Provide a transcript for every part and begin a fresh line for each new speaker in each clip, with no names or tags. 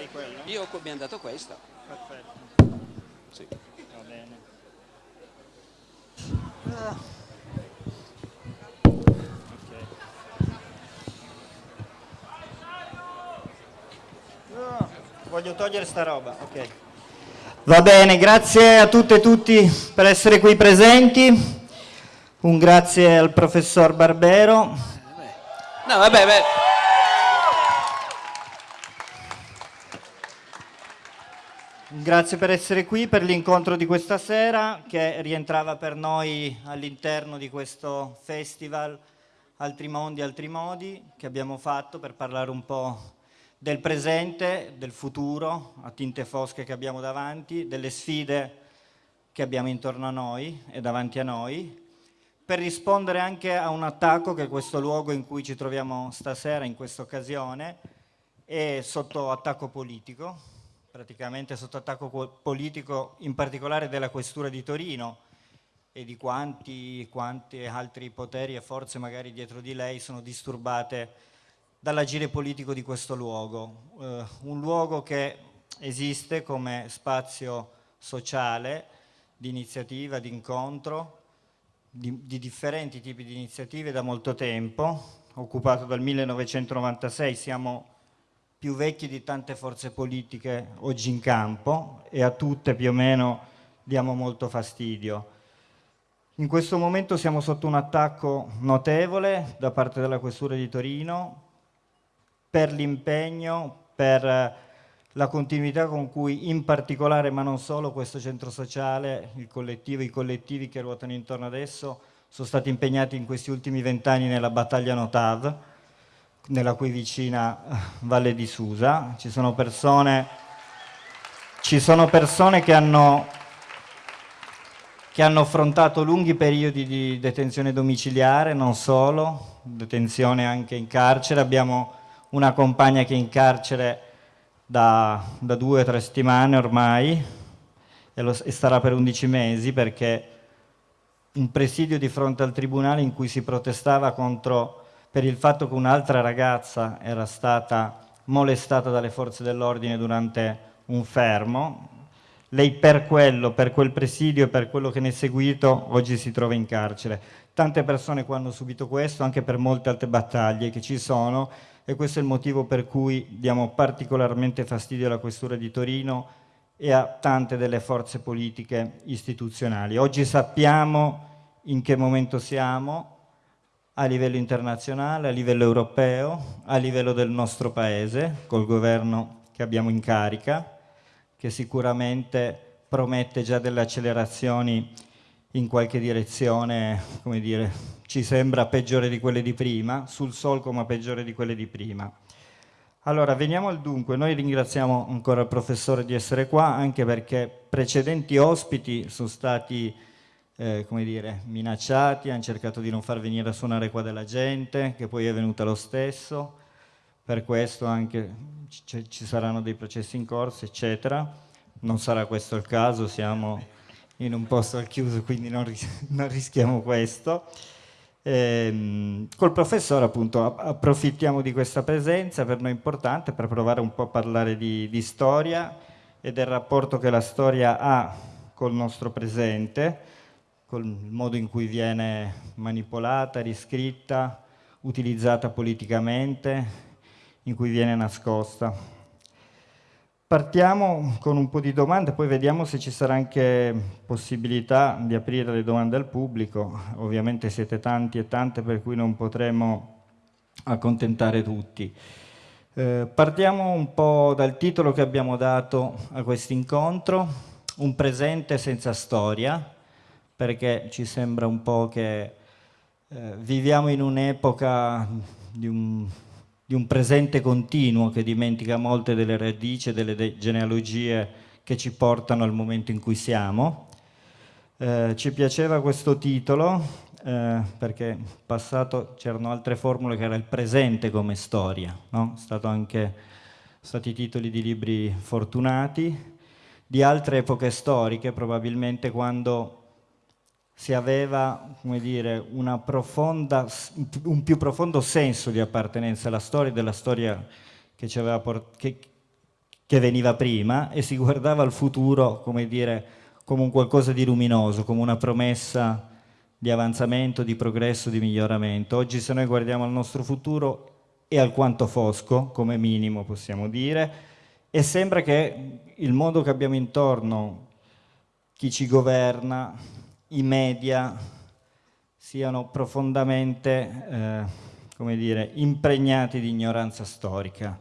hai quello?
Io mi hanno dato questo.
Perfetto.
Sì.
Va bene. Voglio togliere sta roba, ok. Va bene, grazie a tutte e tutti per essere qui presenti. Un grazie al professor Barbero.
No, vabbè, beh.
Grazie per essere qui per l'incontro di questa sera che rientrava per noi all'interno di questo festival Altri Mondi, Altri Modi che abbiamo fatto per parlare un po' del presente, del futuro a tinte fosche che abbiamo davanti, delle sfide che abbiamo intorno a noi e davanti a noi, per rispondere anche a un attacco che questo luogo in cui ci troviamo stasera, in questa occasione, è sotto attacco politico, praticamente sotto attacco politico, in particolare della Questura di Torino e di quanti, quanti altri poteri e forze magari dietro di lei sono disturbate dall'agire politico di questo luogo. Eh, un luogo che esiste come spazio sociale, di iniziativa, di incontro, di, di differenti tipi di iniziative da molto tempo, occupato dal 1996, siamo più vecchi di tante forze politiche oggi in campo e a tutte più o meno diamo molto fastidio. In questo momento siamo sotto un attacco notevole da parte della Questura di Torino per l'impegno, per la continuità con cui in particolare, ma non solo, questo centro sociale, il collettivo, i collettivi che ruotano intorno adesso sono stati impegnati in questi ultimi vent'anni nella battaglia Notav, nella cui vicina eh, Valle di Susa. Ci sono persone, ci sono persone che, hanno, che hanno affrontato lunghi periodi di detenzione domiciliare, non solo, detenzione anche in carcere. Abbiamo una compagna che è in carcere da, da due o tre settimane ormai e, lo, e starà per 11 mesi perché un presidio di fronte al tribunale in cui si protestava contro per il fatto che un'altra ragazza era stata molestata dalle forze dell'ordine durante un fermo. Lei per quello, per quel presidio per quello che ne è seguito, oggi si trova in carcere. Tante persone qua hanno subito questo, anche per molte altre battaglie che ci sono, e questo è il motivo per cui diamo particolarmente fastidio alla Questura di Torino e a tante delle forze politiche istituzionali. Oggi sappiamo in che momento siamo, a livello internazionale, a livello europeo, a livello del nostro paese, col governo che abbiamo in carica, che sicuramente promette già delle accelerazioni in qualche direzione, come dire, ci sembra peggiore di quelle di prima, sul solco ma peggiore di quelle di prima. Allora, veniamo al dunque. Noi ringraziamo ancora il professore di essere qua, anche perché precedenti ospiti sono stati eh, come dire, minacciati, hanno cercato di non far venire a suonare qua della gente, che poi è venuta lo stesso, per questo anche ci saranno dei processi in corso, eccetera. Non sarà questo il caso, siamo in un posto al chiuso, quindi non, ris non rischiamo questo. Ehm, col professore appunto approfittiamo di questa presenza, per noi importante, per provare un po' a parlare di, di storia e del rapporto che la storia ha col nostro presente, con il modo in cui viene manipolata, riscritta, utilizzata politicamente, in cui viene nascosta. Partiamo con un po' di domande, poi vediamo se ci sarà anche possibilità di aprire le domande al pubblico. Ovviamente siete tanti e tante per cui non potremo accontentare tutti. Eh, partiamo un po' dal titolo che abbiamo dato a questo incontro, Un presente senza storia, perché ci sembra un po' che eh, viviamo in un'epoca di un, di un presente continuo che dimentica molte delle radici delle de genealogie che ci portano al momento in cui siamo. Eh, ci piaceva questo titolo eh, perché in passato c'erano altre formule che era il presente come storia, no? Stato anche, stati titoli di libri fortunati, di altre epoche storiche probabilmente quando si aveva dire, profonda, un più profondo senso di appartenenza alla storia, della storia che che, che veniva prima e si guardava al futuro, come dire, come un qualcosa di luminoso, come una promessa di avanzamento, di progresso, di miglioramento. Oggi se noi guardiamo al nostro futuro è alquanto fosco, come minimo possiamo dire, e sembra che il mondo che abbiamo intorno, chi ci governa, i media, siano profondamente, eh, come dire, impregnati di ignoranza storica,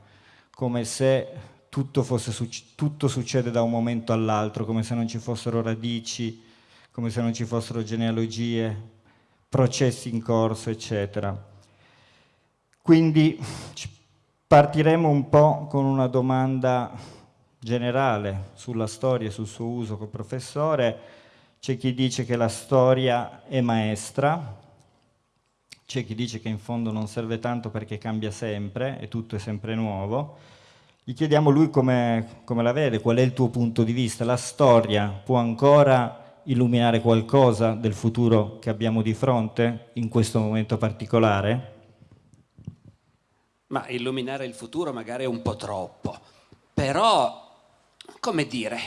come se tutto, fosse, tutto succede da un momento all'altro, come se non ci fossero radici, come se non ci fossero genealogie, processi in corso, eccetera. Quindi partiremo un po' con una domanda generale sulla storia sul suo uso col professore. C'è chi dice che la storia è maestra, c'è chi dice che in fondo non serve tanto perché cambia sempre e tutto è sempre nuovo. Gli chiediamo lui come, come la vede, qual è il tuo punto di vista. La storia può ancora illuminare qualcosa del futuro che abbiamo di fronte in questo momento particolare?
Ma illuminare il futuro magari è un po' troppo, però, come dire,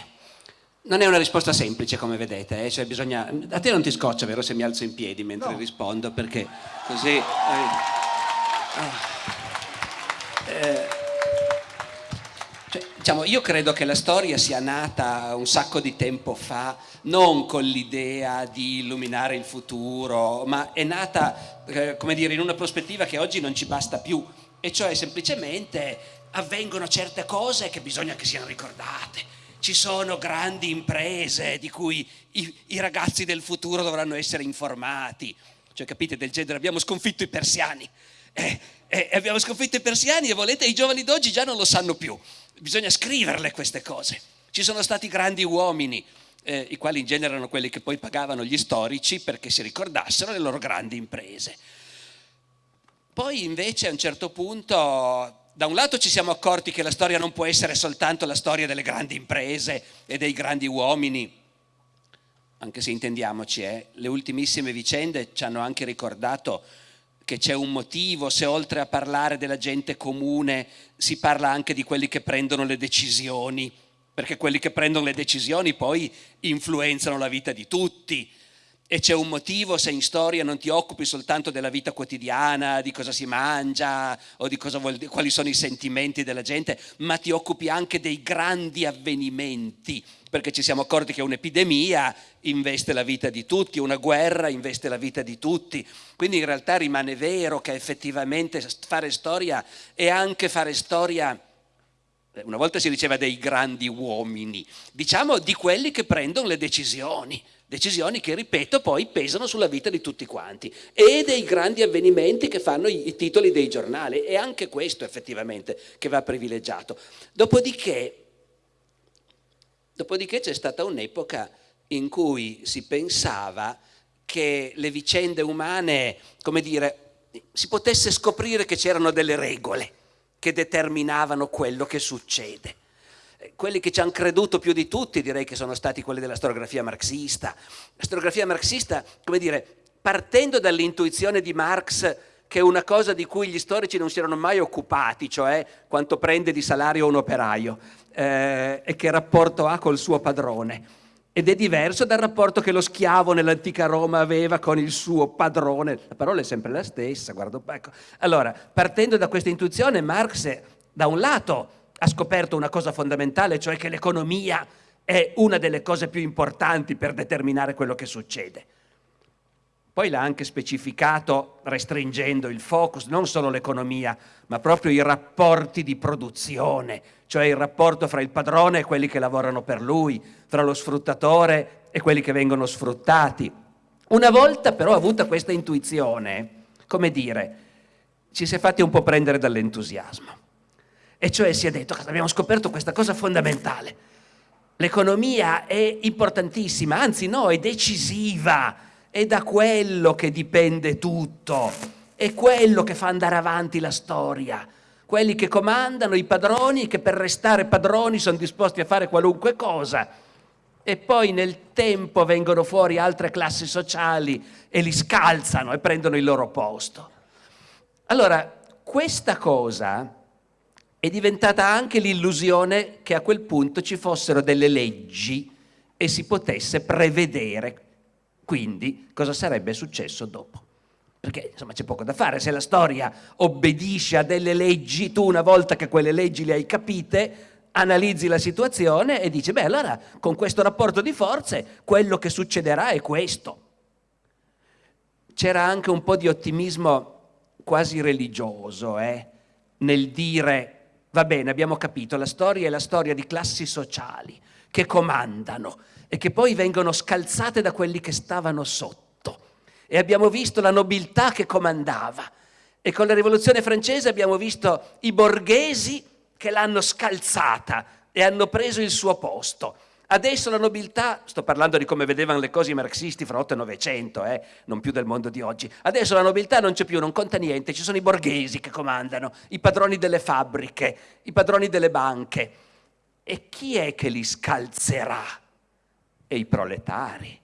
non è una risposta semplice come vedete, eh? cioè bisogna... a te non ti scoccia vero se mi alzo in piedi mentre no. rispondo perché così... Eh, eh, cioè, diciamo, io credo che la storia sia nata un sacco di tempo fa, non con l'idea di illuminare il futuro, ma è nata, eh, come dire, in una prospettiva che oggi non ci basta più, e cioè semplicemente avvengono certe cose che bisogna che siano ricordate. Ci sono grandi imprese di cui i, i ragazzi del futuro dovranno essere informati. Cioè, capite, del genere, abbiamo sconfitto i persiani. Eh, eh, abbiamo sconfitto i persiani e volete, i giovani d'oggi già non lo sanno più bisogna scriverle queste cose. Ci sono stati grandi uomini, eh, i quali in genere erano quelli che poi pagavano gli storici perché si ricordassero le loro grandi imprese. Poi invece a un certo punto, da un lato ci siamo accorti che la storia non può essere soltanto la storia delle grandi imprese e dei grandi uomini, anche se intendiamoci, eh, le ultimissime vicende ci hanno anche ricordato che c'è un motivo, se oltre a parlare della gente comune si parla anche di quelli che prendono le decisioni, perché quelli che prendono le decisioni poi influenzano la vita di tutti. E c'è un motivo se in storia non ti occupi soltanto della vita quotidiana, di cosa si mangia o di vuol, quali sono i sentimenti della gente, ma ti occupi anche dei grandi avvenimenti perché ci siamo accorti che un'epidemia investe la vita di tutti, una guerra investe la vita di tutti, quindi in realtà rimane vero che effettivamente fare storia è anche fare storia eh, una volta si diceva dei grandi uomini, diciamo di quelli che prendono le decisioni, decisioni che, ripeto, poi pesano sulla vita di tutti quanti, e dei grandi avvenimenti che fanno i, titoli dei giornali, è anche questo effettivamente che va privilegiato. Dopodiché, Dopodiché c'è stata un'epoca in cui si pensava che le vicende umane, come dire, si potesse scoprire che c'erano delle regole che determinavano quello che succede. Quelli che ci hanno creduto più di tutti direi che sono stati quelli della storiografia marxista. La storiografia marxista, come dire, partendo dall'intuizione di Marx che è una cosa di cui gli storici non si erano mai occupati, cioè quanto prende di salario un operaio eh, e che rapporto ha col suo padrone. Ed è diverso dal rapporto che lo schiavo nell'antica Roma aveva con il suo padrone. La parola è sempre la stessa, guardo. Ecco. Allora, partendo da questa intuizione, Marx, da un lato, ha scoperto una cosa fondamentale, cioè che l'economia è una delle cose più importanti per determinare quello che succede. Poi l'ha anche specificato restringendo il focus, non solo l'economia, ma proprio i rapporti di produzione, cioè il rapporto fra il padrone e quelli che lavorano per lui, fra lo sfruttatore e quelli che vengono sfruttati. Una volta però avuta questa intuizione, come dire, ci si è fatti un po' prendere dall'entusiasmo. E cioè si è detto, abbiamo scoperto questa cosa fondamentale. L'economia è importantissima, anzi no, è decisiva è da quello che dipende tutto, è quello che fa andare avanti la storia. Quelli che comandano, i padroni, che per restare padroni sono disposti a fare qualunque cosa. E poi nel tempo vengono fuori altre classi sociali e li scalzano e prendono il loro posto. Allora, questa cosa è diventata anche l'illusione che a quel punto ci fossero delle leggi e si potesse prevedere quindi cosa sarebbe successo dopo. Perché insomma c'è poco da fare, se la storia obbedisce a delle leggi, tu una volta che quelle leggi le hai capite, analizzi la situazione e dici, beh allora con questo rapporto di forze quello che succederà è questo. C'era anche un po' di ottimismo quasi religioso eh, nel dire, va bene abbiamo capito, la storia è la storia di classi sociali che comandano e che poi vengono scalzate da quelli che stavano sotto. E abbiamo visto la nobiltà che comandava. E con la rivoluzione francese abbiamo visto i borghesi che l'hanno scalzata e hanno preso il suo posto. Adesso la nobiltà, sto parlando di come vedevano le cose i marxisti fra 8 e 900, eh, non più del mondo di oggi, adesso la nobiltà non c'è più, non conta niente, ci sono i borghesi che comandano, i padroni delle fabbriche, i padroni delle banche. E chi è che li scalzerà? E i proletari.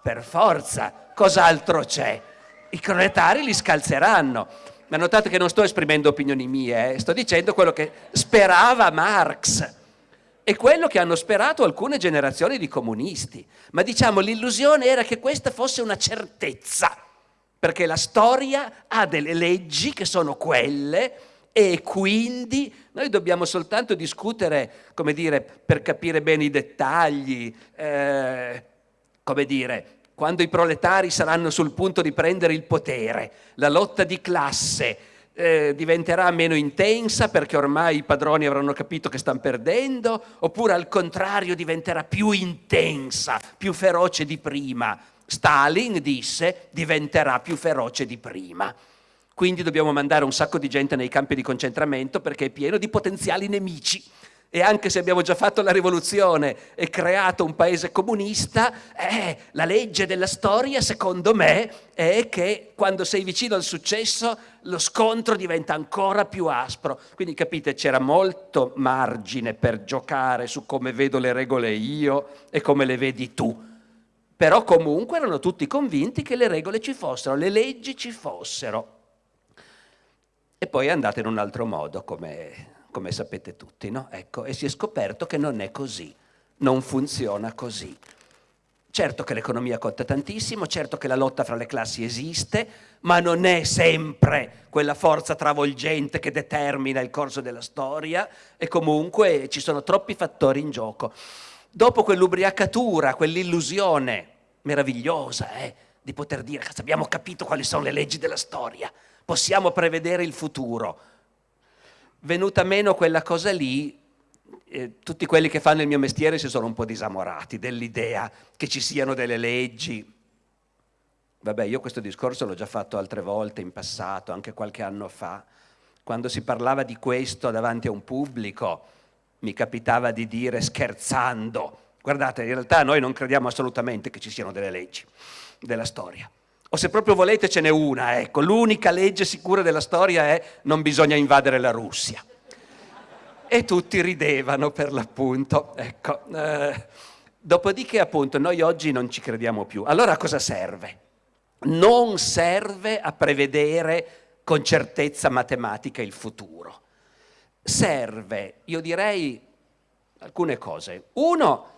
Per forza, cos'altro c'è? I proletari li scalzeranno ma notate che non sto esprimendo opinioni mie, eh? sto dicendo quello che sperava Marx e quello che hanno sperato alcune generazioni di comunisti. Ma diciamo l'illusione era che questa fosse una certezza, perché la storia ha delle leggi che sono quelle e quindi noi dobbiamo soltanto discutere, come dire, per capire bene i dettagli, eh, come dire, quando i proletari saranno sul punto di prendere il potere, la lotta di classe eh, diventerà meno intensa perché ormai i padroni avranno capito che stanno perdendo, oppure al contrario diventerà più intensa, più feroce di prima. Stalin disse diventerà più feroce di prima. Quindi dobbiamo mandare un sacco di gente nei campi di concentramento perché è pieno di potenziali nemici e anche se abbiamo già fatto la rivoluzione e creato un paese comunista, eh, la legge della storia, secondo me, è che quando sei vicino al successo lo scontro diventa ancora più aspro. Quindi capite, c'era molto margine per giocare su come vedo le regole io e come le vedi tu. Però comunque erano tutti convinti che le regole ci fossero, le leggi ci fossero. E poi è andata in un altro modo, come come sapete tutti, no? Ecco, e si è scoperto che non è così, non funziona così. Certo che l'economia conta tantissimo, certo che la lotta fra le classi esiste, ma non è sempre quella forza travolgente che determina il corso della storia e comunque ci sono troppi fattori in gioco. Dopo quell'ubriacatura, quell'illusione meravigliosa eh, di poter dire abbiamo capito quali sono le leggi della storia, possiamo prevedere il futuro, venuta meno quella cosa lì, eh, tutti quelli che fanno il mio mestiere si sono un po' disamorati dell'idea che ci siano delle leggi. Vabbè, io questo discorso l'ho già fatto altre volte in passato, anche qualche anno fa. Quando si parlava di questo davanti a un pubblico, mi capitava di dire scherzando, guardate, in realtà noi non crediamo assolutamente che ci siano delle leggi della storia. O se proprio volete ce n'è una, ecco, l'unica legge sicura della storia è non bisogna invadere la Russia. E tutti ridevano per l'appunto, ecco. Eh, dopodiché appunto noi oggi non ci crediamo più. Allora a cosa serve? Non serve a prevedere con certezza matematica il futuro. Serve, io direi, alcune cose. Uno,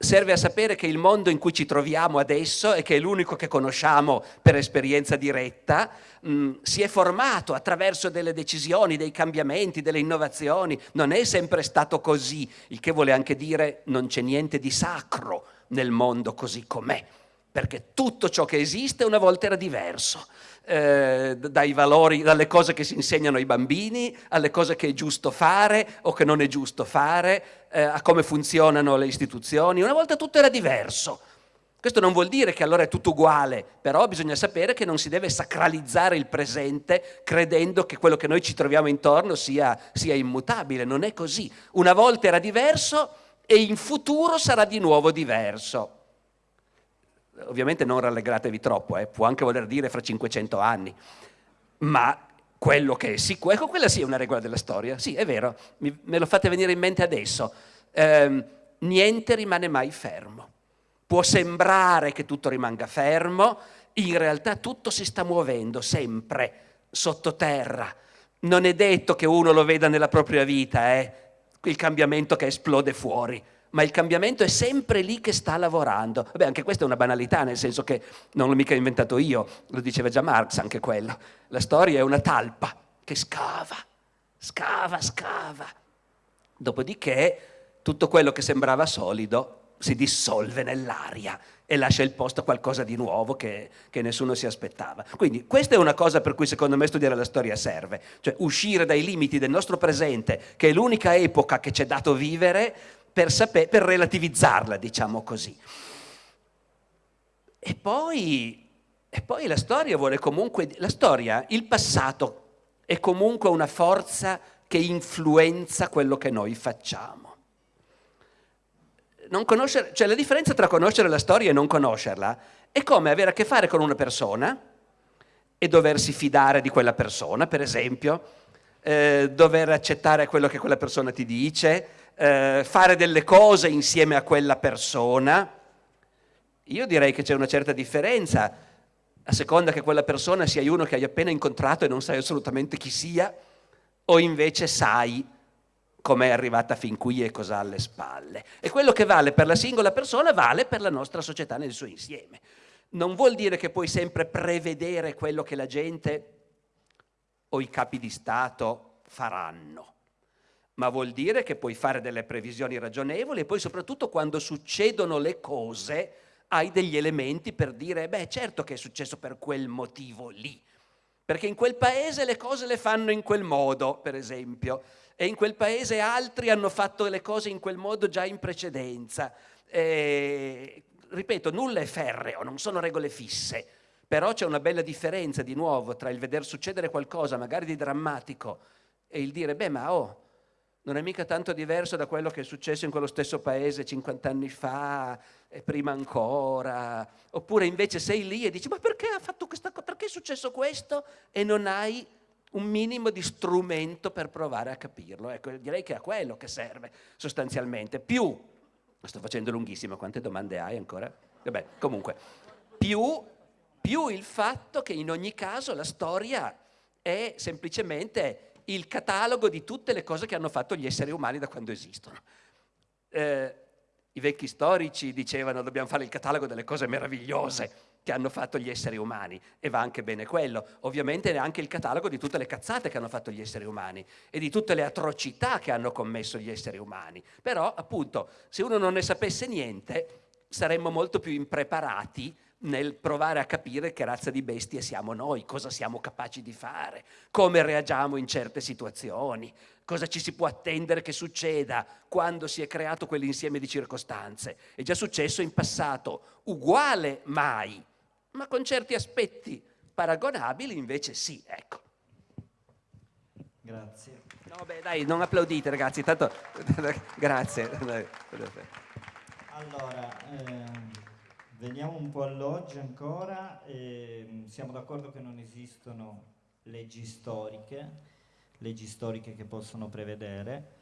serve a sapere che il mondo in cui ci troviamo adesso e che è l'unico che conosciamo per esperienza diretta, mh, mm, si è formato attraverso delle decisioni, dei cambiamenti, delle innovazioni, non è sempre stato così, il che vuole anche dire non c'è niente di sacro nel mondo così com'è, perché tutto ciò che esiste una volta era diverso. Eh, dai valori, dalle cose che si insegnano ai bambini, alle cose che è giusto fare o che non è giusto fare, eh, a come funzionano le istituzioni. Una volta tutto era diverso. Questo non vuol dire che allora è tutto uguale, però bisogna sapere che non si deve sacralizzare il presente credendo che quello che noi ci troviamo intorno sia, sia immutabile. Non è così. Una volta era diverso e in futuro sarà di nuovo diverso ovviamente non rallegratevi troppo, eh, può anche voler dire fra 500 anni, ma quello che è sicuro, ecco quella sì è una regola della storia, sì è vero, mi, me lo fate venire in mente adesso, eh, niente rimane mai fermo, può sembrare che tutto rimanga fermo, in realtà tutto si sta muovendo sempre sottoterra, non è detto che uno lo veda nella propria vita, eh? il cambiamento che esplode fuori, ma il cambiamento è sempre lì che sta lavorando. Vabbè, anche questa è una banalità, nel senso che non l'ho mica inventato io, lo diceva già Marx anche quello. La storia è una talpa che scava, scava, scava. Dopodiché tutto quello che sembrava solido si dissolve nell'aria e lascia il posto a qualcosa di nuovo che, che, nessuno si aspettava. Quindi questa è una cosa per cui secondo me studiare la storia serve, cioè uscire dai limiti del nostro presente, che è l'unica epoca che ci è dato vivere, per, saper, per relativizzarla, diciamo così. E poi, e poi la storia vuole comunque, la storia, il passato è comunque una forza che influenza quello che noi facciamo. cioè la differenza tra conoscere la storia e non conoscerla è come avere a che fare con una persona e doversi fidare di quella persona, per esempio, eh, dover accettare quello che quella persona ti dice, eh, fare delle cose insieme a quella persona. Io direi che c'è una certa differenza, a seconda che quella persona sia uno che hai appena incontrato e non sai assolutamente chi sia, o invece sai come è arrivata fin qui e cosa ha alle spalle. E quello che vale per la singola persona vale per la nostra società nel suo insieme. Non vuol dire che puoi sempre prevedere quello che la gente o i capi di Stato faranno ma vuol dire che puoi fare delle previsioni ragionevoli e poi soprattutto quando succedono le cose hai degli elementi per dire, beh certo che è successo per quel motivo lì, perché in quel paese le cose le fanno in quel modo, per esempio, e in quel paese altri hanno fatto le cose in quel modo già in precedenza. E, ripeto, nulla è ferreo, non sono regole fisse, però c'è una bella differenza di nuovo tra il veder succedere qualcosa magari di drammatico e il dire, beh ma oh, non è mica tanto diverso da quello che è successo in quello stesso paese 50 anni fa e prima ancora. Oppure invece sei lì e dici ma perché ha fatto questa cosa? Perché è successo questo? E non hai un minimo di strumento per provare a capirlo. Ecco, direi che è a quello che serve sostanzialmente. Più, sto facendo lunghissimo, quante domande hai ancora? Vabbè, comunque, più, più il fatto che in ogni caso la storia è semplicemente il catalogo di tutte le cose che hanno fatto gli esseri umani da quando esistono. Eh, I vecchi storici dicevano dobbiamo fare il catalogo delle cose meravigliose che hanno fatto gli esseri umani e va anche bene quello. Ovviamente anche il catalogo di tutte le cazzate che hanno fatto gli esseri umani e di tutte le atrocità che hanno commesso gli esseri umani. Però appunto se uno non ne sapesse niente saremmo molto più impreparati nel provare a capire che razza di bestie siamo noi, cosa siamo capaci di fare, come reagiamo in certe situazioni, cosa ci si può attendere che succeda quando si è creato quell'insieme di circostanze. È già successo in passato, uguale mai, ma con certi aspetti paragonabili invece sì, ecco.
Grazie.
No, beh, dai, non applaudite ragazzi, tanto grazie.
Allora, ehm... Veniamo un po' all'oggi ancora, eh, siamo d'accordo che non esistono leggi storiche, leggi storiche che possono prevedere,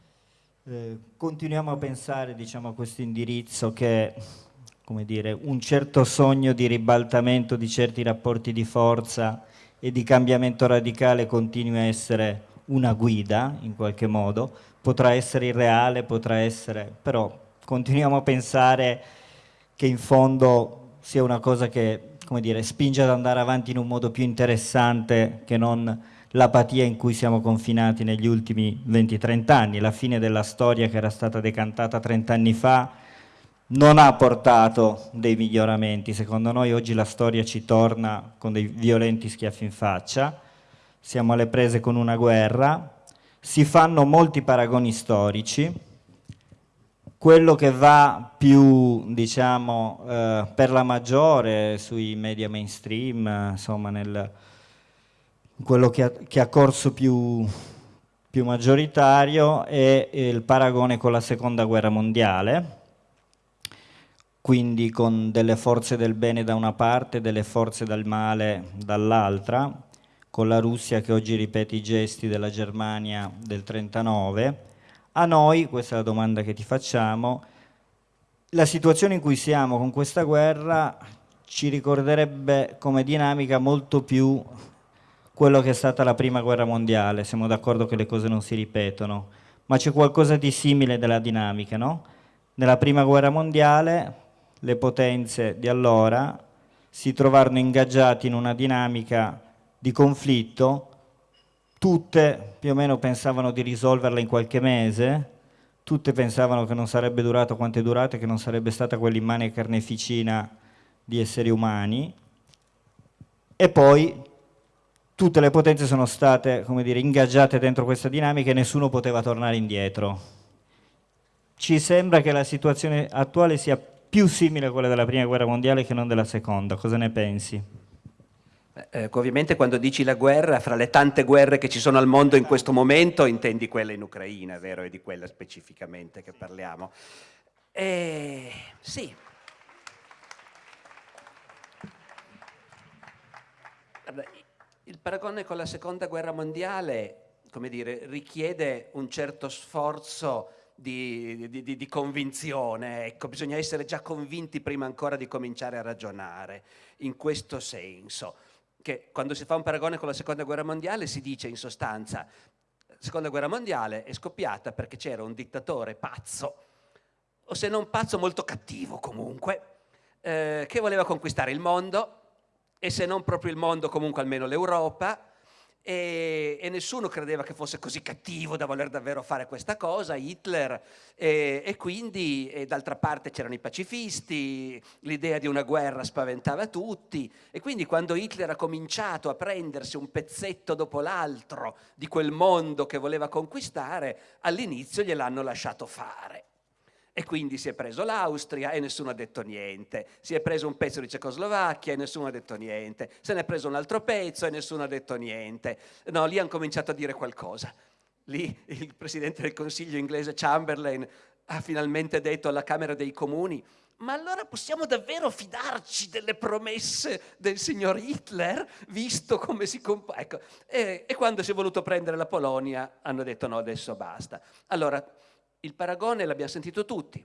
eh, continuiamo a pensare diciamo, a questo indirizzo che come dire, un certo sogno di ribaltamento di certi rapporti di forza e di cambiamento radicale continui a essere una guida in qualche modo, potrà essere irreale, potrà essere, però continuiamo a pensare che in fondo sia una cosa che come dire, spinge ad andare avanti in un modo più interessante che non l'apatia in cui siamo confinati negli ultimi 20-30 anni. La fine della storia che era stata decantata 30 anni fa non ha portato dei miglioramenti. Secondo noi oggi la storia ci torna con dei violenti schiaffi in faccia, siamo alle prese con una guerra, si fanno molti paragoni storici, quello che va più, diciamo, eh, per la maggiore sui media mainstream, insomma, nel, quello che ha, che ha corso più, più maggioritario è il paragone con la seconda guerra mondiale, quindi con delle forze del bene da una parte e delle forze del male dall'altra, con la Russia che oggi ripete i gesti della Germania del 39, a noi, questa è la domanda che ti facciamo, la situazione in cui siamo con questa guerra ci ricorderebbe come dinamica molto più quello che è stata la prima guerra mondiale, siamo d'accordo che le cose non si ripetono, ma c'è qualcosa di simile della dinamica, no? Nella prima guerra mondiale le potenze di allora si trovarono ingaggiati in una dinamica di conflitto, tutte più o meno pensavano di risolverla in qualche mese, tutte pensavano che non sarebbe durato quanto è durato e che non sarebbe stata quell'immane carneficina di esseri umani, e poi tutte le potenze sono state come dire, ingaggiate dentro questa dinamica e nessuno poteva tornare indietro. Ci sembra che la situazione attuale sia più simile a quella della prima guerra mondiale che non della seconda, cosa ne pensi?
Eh, ovviamente quando dici la guerra, fra le tante guerre che ci sono al mondo in questo momento, intendi quella in Ucraina, vero? È di quella specificamente che parliamo. Eh, sì. Il paragone con la seconda guerra mondiale, come dire, richiede un certo sforzo di, di, di, di, convinzione, ecco, bisogna essere già convinti prima ancora di cominciare a ragionare in questo senso che quando si fa un paragone con la seconda guerra mondiale si dice in sostanza la seconda guerra mondiale è scoppiata perché c'era un dittatore pazzo, o se non pazzo molto cattivo comunque, eh, che voleva conquistare il mondo e se non proprio il mondo comunque almeno l'Europa e, e, nessuno credeva che fosse così cattivo da voler davvero fare questa cosa, Hitler, e, e quindi d'altra parte c'erano i pacifisti, l'idea di una guerra spaventava tutti e quindi quando Hitler ha cominciato a prendersi un pezzetto dopo l'altro di quel mondo che voleva conquistare, all'inizio gliel'hanno lasciato fare. E quindi si è preso l'Austria e nessuno ha detto niente, si è preso un pezzo di Cecoslovacchia e nessuno ha detto niente, se ne è preso un altro pezzo e nessuno ha detto niente. No, lì hanno cominciato a dire qualcosa. Lì il Presidente del Consiglio inglese Chamberlain ha finalmente detto alla Camera dei Comuni ma allora possiamo davvero fidarci delle promesse del signor Hitler, visto come si comporta? Ecco, e, e quando si è voluto prendere la Polonia hanno detto no, adesso basta. Allora, il paragone l'abbiamo sentito tutti,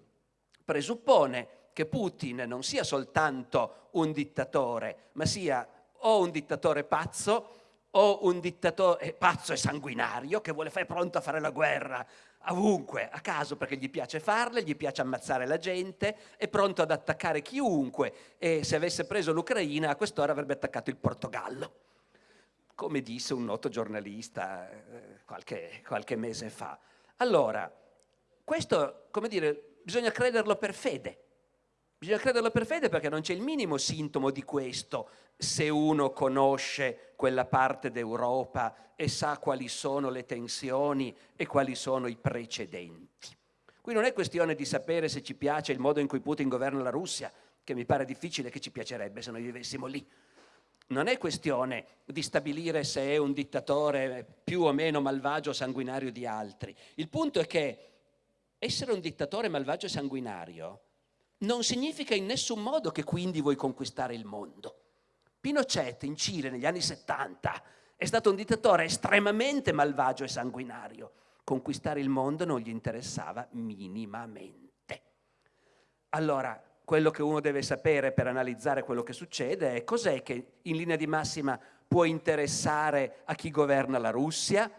presuppone che Putin non sia soltanto un dittatore, ma sia o un dittatore pazzo o un dittatore pazzo e sanguinario che vuole fare pronto a fare la guerra ovunque, a caso perché gli piace farle, gli piace ammazzare la gente, è pronto ad attaccare chiunque e se avesse preso l'Ucraina a quest'ora avrebbe attaccato il Portogallo, come disse un noto giornalista eh, qualche, qualche mese fa. Allora, questo, come dire, bisogna crederlo per fede. Bisogna crederlo per fede perché non c'è il minimo sintomo di questo se uno conosce quella parte d'Europa e sa quali sono le tensioni e quali sono i precedenti. Qui non è questione di sapere se ci piace il modo in cui Putin governa la Russia, che mi pare difficile che ci piacerebbe se noi vivessimo lì. Non è questione di stabilire se è un dittatore più o meno malvagio o sanguinario di altri. Il punto è che essere un dittatore malvagio e sanguinario non significa in nessun modo che quindi vuoi conquistare il mondo. Pinochet in Cile negli anni 70 è stato un dittatore estremamente malvagio e sanguinario. Conquistare il mondo non gli interessava minimamente. Allora, quello che uno deve sapere per analizzare quello che succede è cos'è che in linea di massima può interessare a chi governa la Russia,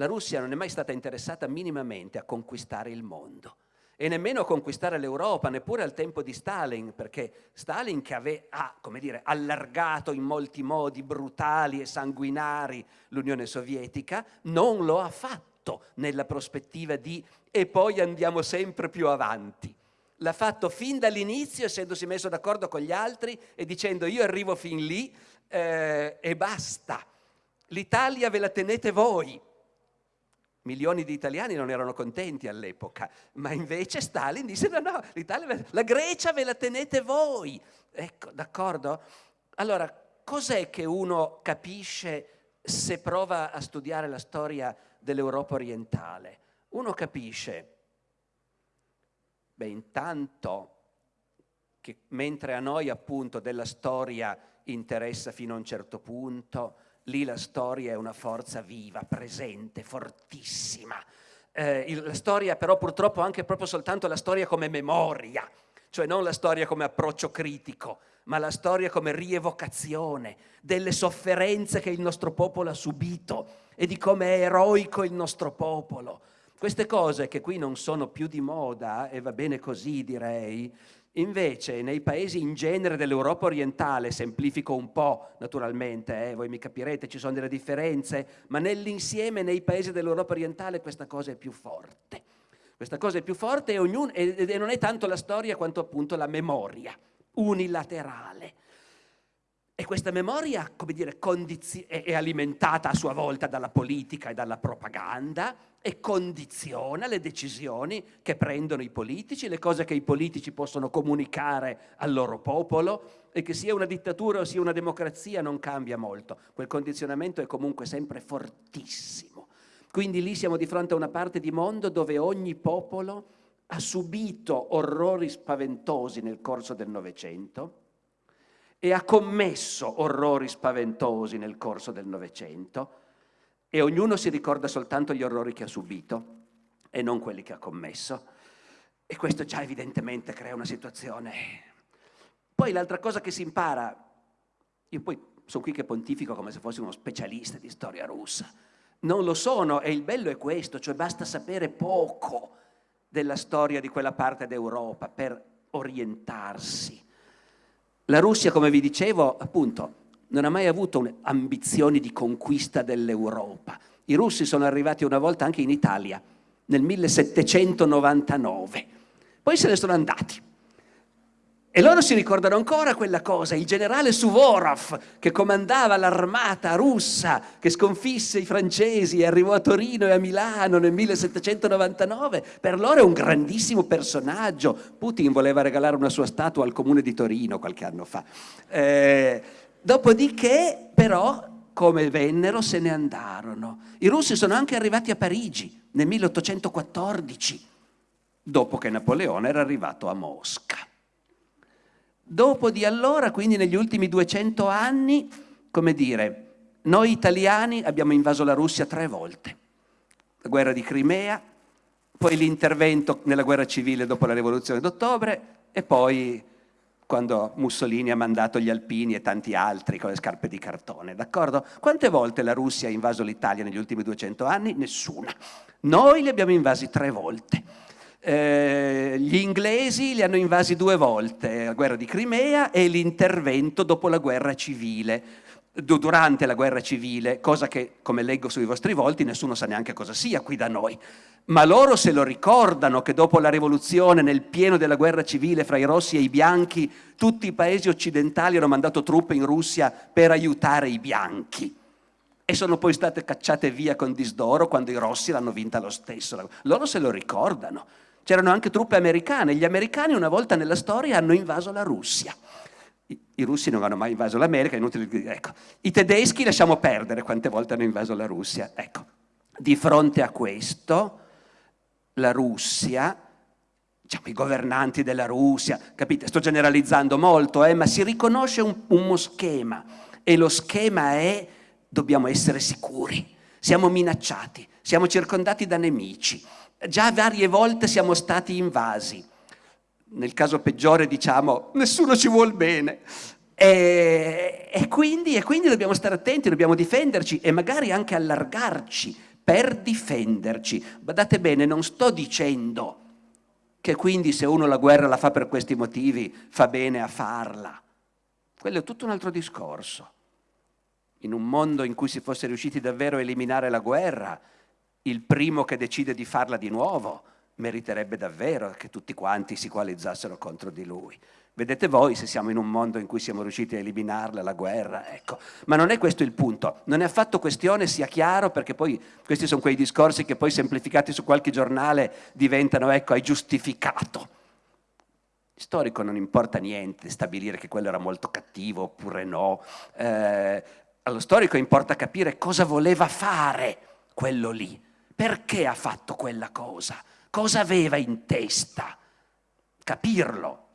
la Russia non è mai stata interessata minimamente a conquistare il mondo e nemmeno a conquistare l'Europa, neppure al tempo di Stalin, perché Stalin che ave, ha dire, allargato in molti modi brutali e sanguinari l'Unione Sovietica, non lo ha fatto nella prospettiva di e poi andiamo sempre più avanti. L'ha fatto fin dall'inizio, essendosi messo d'accordo con gli altri e dicendo io arrivo fin lì eh, e basta. L'Italia ve la tenete voi, Milioni di italiani non erano contenti all'epoca, ma invece Stalin disse no, no, la Grecia ve la tenete voi. Ecco, d'accordo? Allora, cos'è che uno capisce se prova a studiare la storia dell'Europa orientale? Uno capisce, beh, intanto che mentre a noi appunto della storia interessa fino a un certo punto, lì la storia è una forza viva, presente, fortissima. Eh, la storia però purtroppo anche proprio soltanto la storia come memoria, cioè non la storia come approccio critico, ma la storia come rievocazione delle sofferenze che il nostro popolo ha subito e di come è eroico il nostro popolo. Queste cose che qui non sono più di moda, e va bene così direi, Invece nei paesi in genere dell'Europa orientale, semplifico un po' naturalmente, eh, voi mi capirete, ci sono delle differenze, ma nell'insieme nei paesi dell'Europa orientale questa cosa è più forte. Questa cosa è più forte e, ognuno, e, e non è tanto la storia quanto appunto la memoria unilaterale. E questa memoria, come dire, è alimentata a sua volta dalla politica e dalla propaganda e condiziona le decisioni che prendono i politici, le cose che i politici possono comunicare al loro popolo e che sia una dittatura o sia una democrazia non cambia molto. Quel condizionamento è comunque sempre fortissimo. Quindi lì siamo di fronte a una parte di mondo dove ogni popolo ha subito orrori spaventosi nel corso del Novecento, e ha commesso orrori spaventosi nel corso del Novecento e ognuno si ricorda soltanto gli orrori che ha subito e non quelli che ha commesso. E questo già evidentemente crea una situazione. Poi l'altra cosa che si impara, io poi sono qui che pontifico come se fossi uno specialista di storia russa, non lo sono e il bello è questo, cioè basta sapere poco della storia di quella parte d'Europa per orientarsi la Russia, come vi dicevo, appunto, non ha mai avuto ambizioni di conquista dell'Europa. I russi sono arrivati una volta anche in Italia, nel 1799. Poi se ne sono andati. E loro si ricordano ancora quella cosa, il generale Suvorov che comandava l'armata russa che sconfisse i francesi e arrivò a Torino e a Milano nel 1799, per loro è un grandissimo personaggio. Putin voleva regalare una sua statua al comune di Torino qualche anno fa. Eh, dopodiché però come vennero se ne andarono. I russi sono anche arrivati a Parigi nel 1814, dopo che Napoleone era arrivato a Mosca. Dopo di allora, quindi negli ultimi 200 anni, come dire, noi italiani abbiamo invaso la Russia tre volte. La guerra di Crimea, poi l'intervento nella guerra civile dopo la rivoluzione d'ottobre e poi quando Mussolini ha mandato gli alpini e tanti altri con le scarpe di cartone, d'accordo? Quante volte la Russia ha invaso l'Italia negli ultimi 200 anni? Nessuna. Noi li abbiamo invasi tre volte. Eh, gli inglesi li hanno invasi due volte, la guerra di Crimea e l'intervento dopo la guerra civile, durante la guerra civile, cosa che, come leggo sui vostri volti, nessuno sa neanche cosa sia qui da noi. Ma loro se lo ricordano che dopo la rivoluzione, nel pieno della guerra civile fra i rossi e i bianchi, tutti i paesi occidentali hanno mandato truppe in Russia per aiutare i bianchi e sono poi state cacciate via con disdoro quando i rossi l'hanno vinta lo stesso. Loro se lo ricordano. C'erano anche truppe americane. Gli americani una volta nella storia hanno invaso la Russia. I, russi non hanno mai invaso l'America. Ecco. I tedeschi lasciamo perdere quante volte hanno invaso la Russia. Ecco. Di fronte a questo, la Russia, diciamo, i governanti della Russia, capite, sto generalizzando molto, eh, ma si riconosce un, uno schema e lo schema è dobbiamo essere sicuri, siamo minacciati, siamo circondati da nemici, Già varie volte siamo stati invasi. Nel caso peggiore diciamo nessuno ci vuol bene. E, e, quindi, e quindi dobbiamo stare attenti, dobbiamo difenderci e magari anche allargarci per difenderci. Badate bene, non sto dicendo che quindi se uno la guerra la fa per questi motivi fa bene a farla. Quello è tutto un altro discorso. In un mondo in cui si fosse riusciti davvero a eliminare la guerra, il primo che decide di farla di nuovo meriterebbe davvero che tutti quanti si coalizzassero contro di lui. Vedete voi se siamo in un mondo in cui siamo riusciti a eliminarla, la guerra, ecco. Ma non è questo il punto, non è affatto questione, sia chiaro, perché poi questi sono quei discorsi che poi semplificati su qualche giornale diventano, ecco, hai giustificato. Storico non importa niente stabilire che quello era molto cattivo oppure no. Eh, allo storico importa capire cosa voleva fare quello lì perché ha fatto quella cosa? Cosa aveva in testa? Capirlo.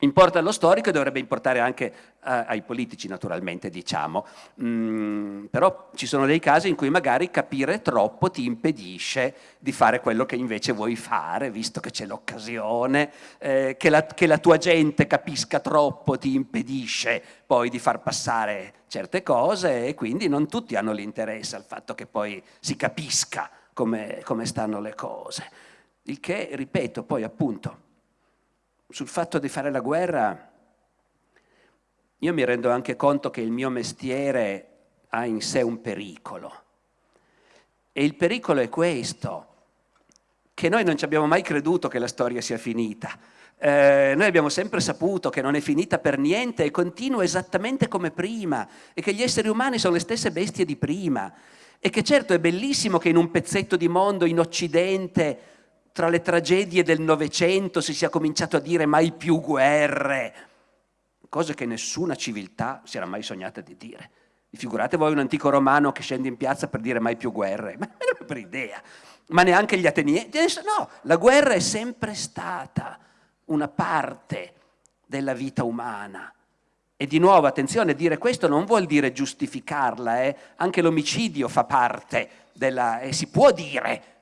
Importa allo storico e dovrebbe importare anche a, ai politici naturalmente diciamo, mm, però ci sono dei casi in cui magari capire troppo ti impedisce di fare quello che invece vuoi fare, visto che c'è l'occasione, eh, che, che la tua gente capisca troppo ti impedisce poi di far passare certe cose e quindi non tutti hanno l'interesse al fatto che poi si capisca come, come stanno le cose. Il che, ripeto, poi appunto sul fatto di fare la guerra, io mi rendo anche conto che il mio mestiere ha in sé un pericolo. E il pericolo è questo, che noi non ci abbiamo mai creduto che la storia sia finita. Eh, noi abbiamo sempre saputo che non è finita per niente e continua esattamente come prima e che gli esseri umani sono le stesse bestie di prima e che certo è bellissimo che in un pezzetto di mondo in Occidente tra le tragedie del Novecento si sia cominciato a dire mai più guerre, cose che nessuna civiltà si era mai sognata di dire. Figurate voi un antico romano che scende in piazza per dire mai più guerre, ma non per idea. Ma neanche gli ateniesi. No, la guerra è sempre stata una parte della vita umana. E di nuovo, attenzione, dire questo non vuol dire giustificarla, eh? anche l'omicidio fa parte della... e si può dire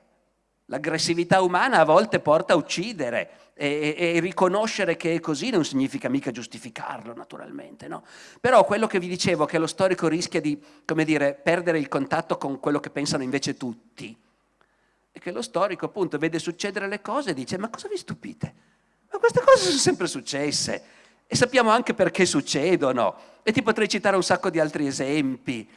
L'aggressività umana a volte porta a uccidere e, e, e, riconoscere che è così non significa mica giustificarlo naturalmente, no? Però quello che vi dicevo, che lo storico rischia di, come dire, perdere il contatto con quello che pensano invece tutti, è che lo storico appunto vede succedere le cose e dice ma cosa vi stupite? Ma queste cose sono sempre successe e sappiamo anche perché succedono e ti potrei citare un sacco di altri esempi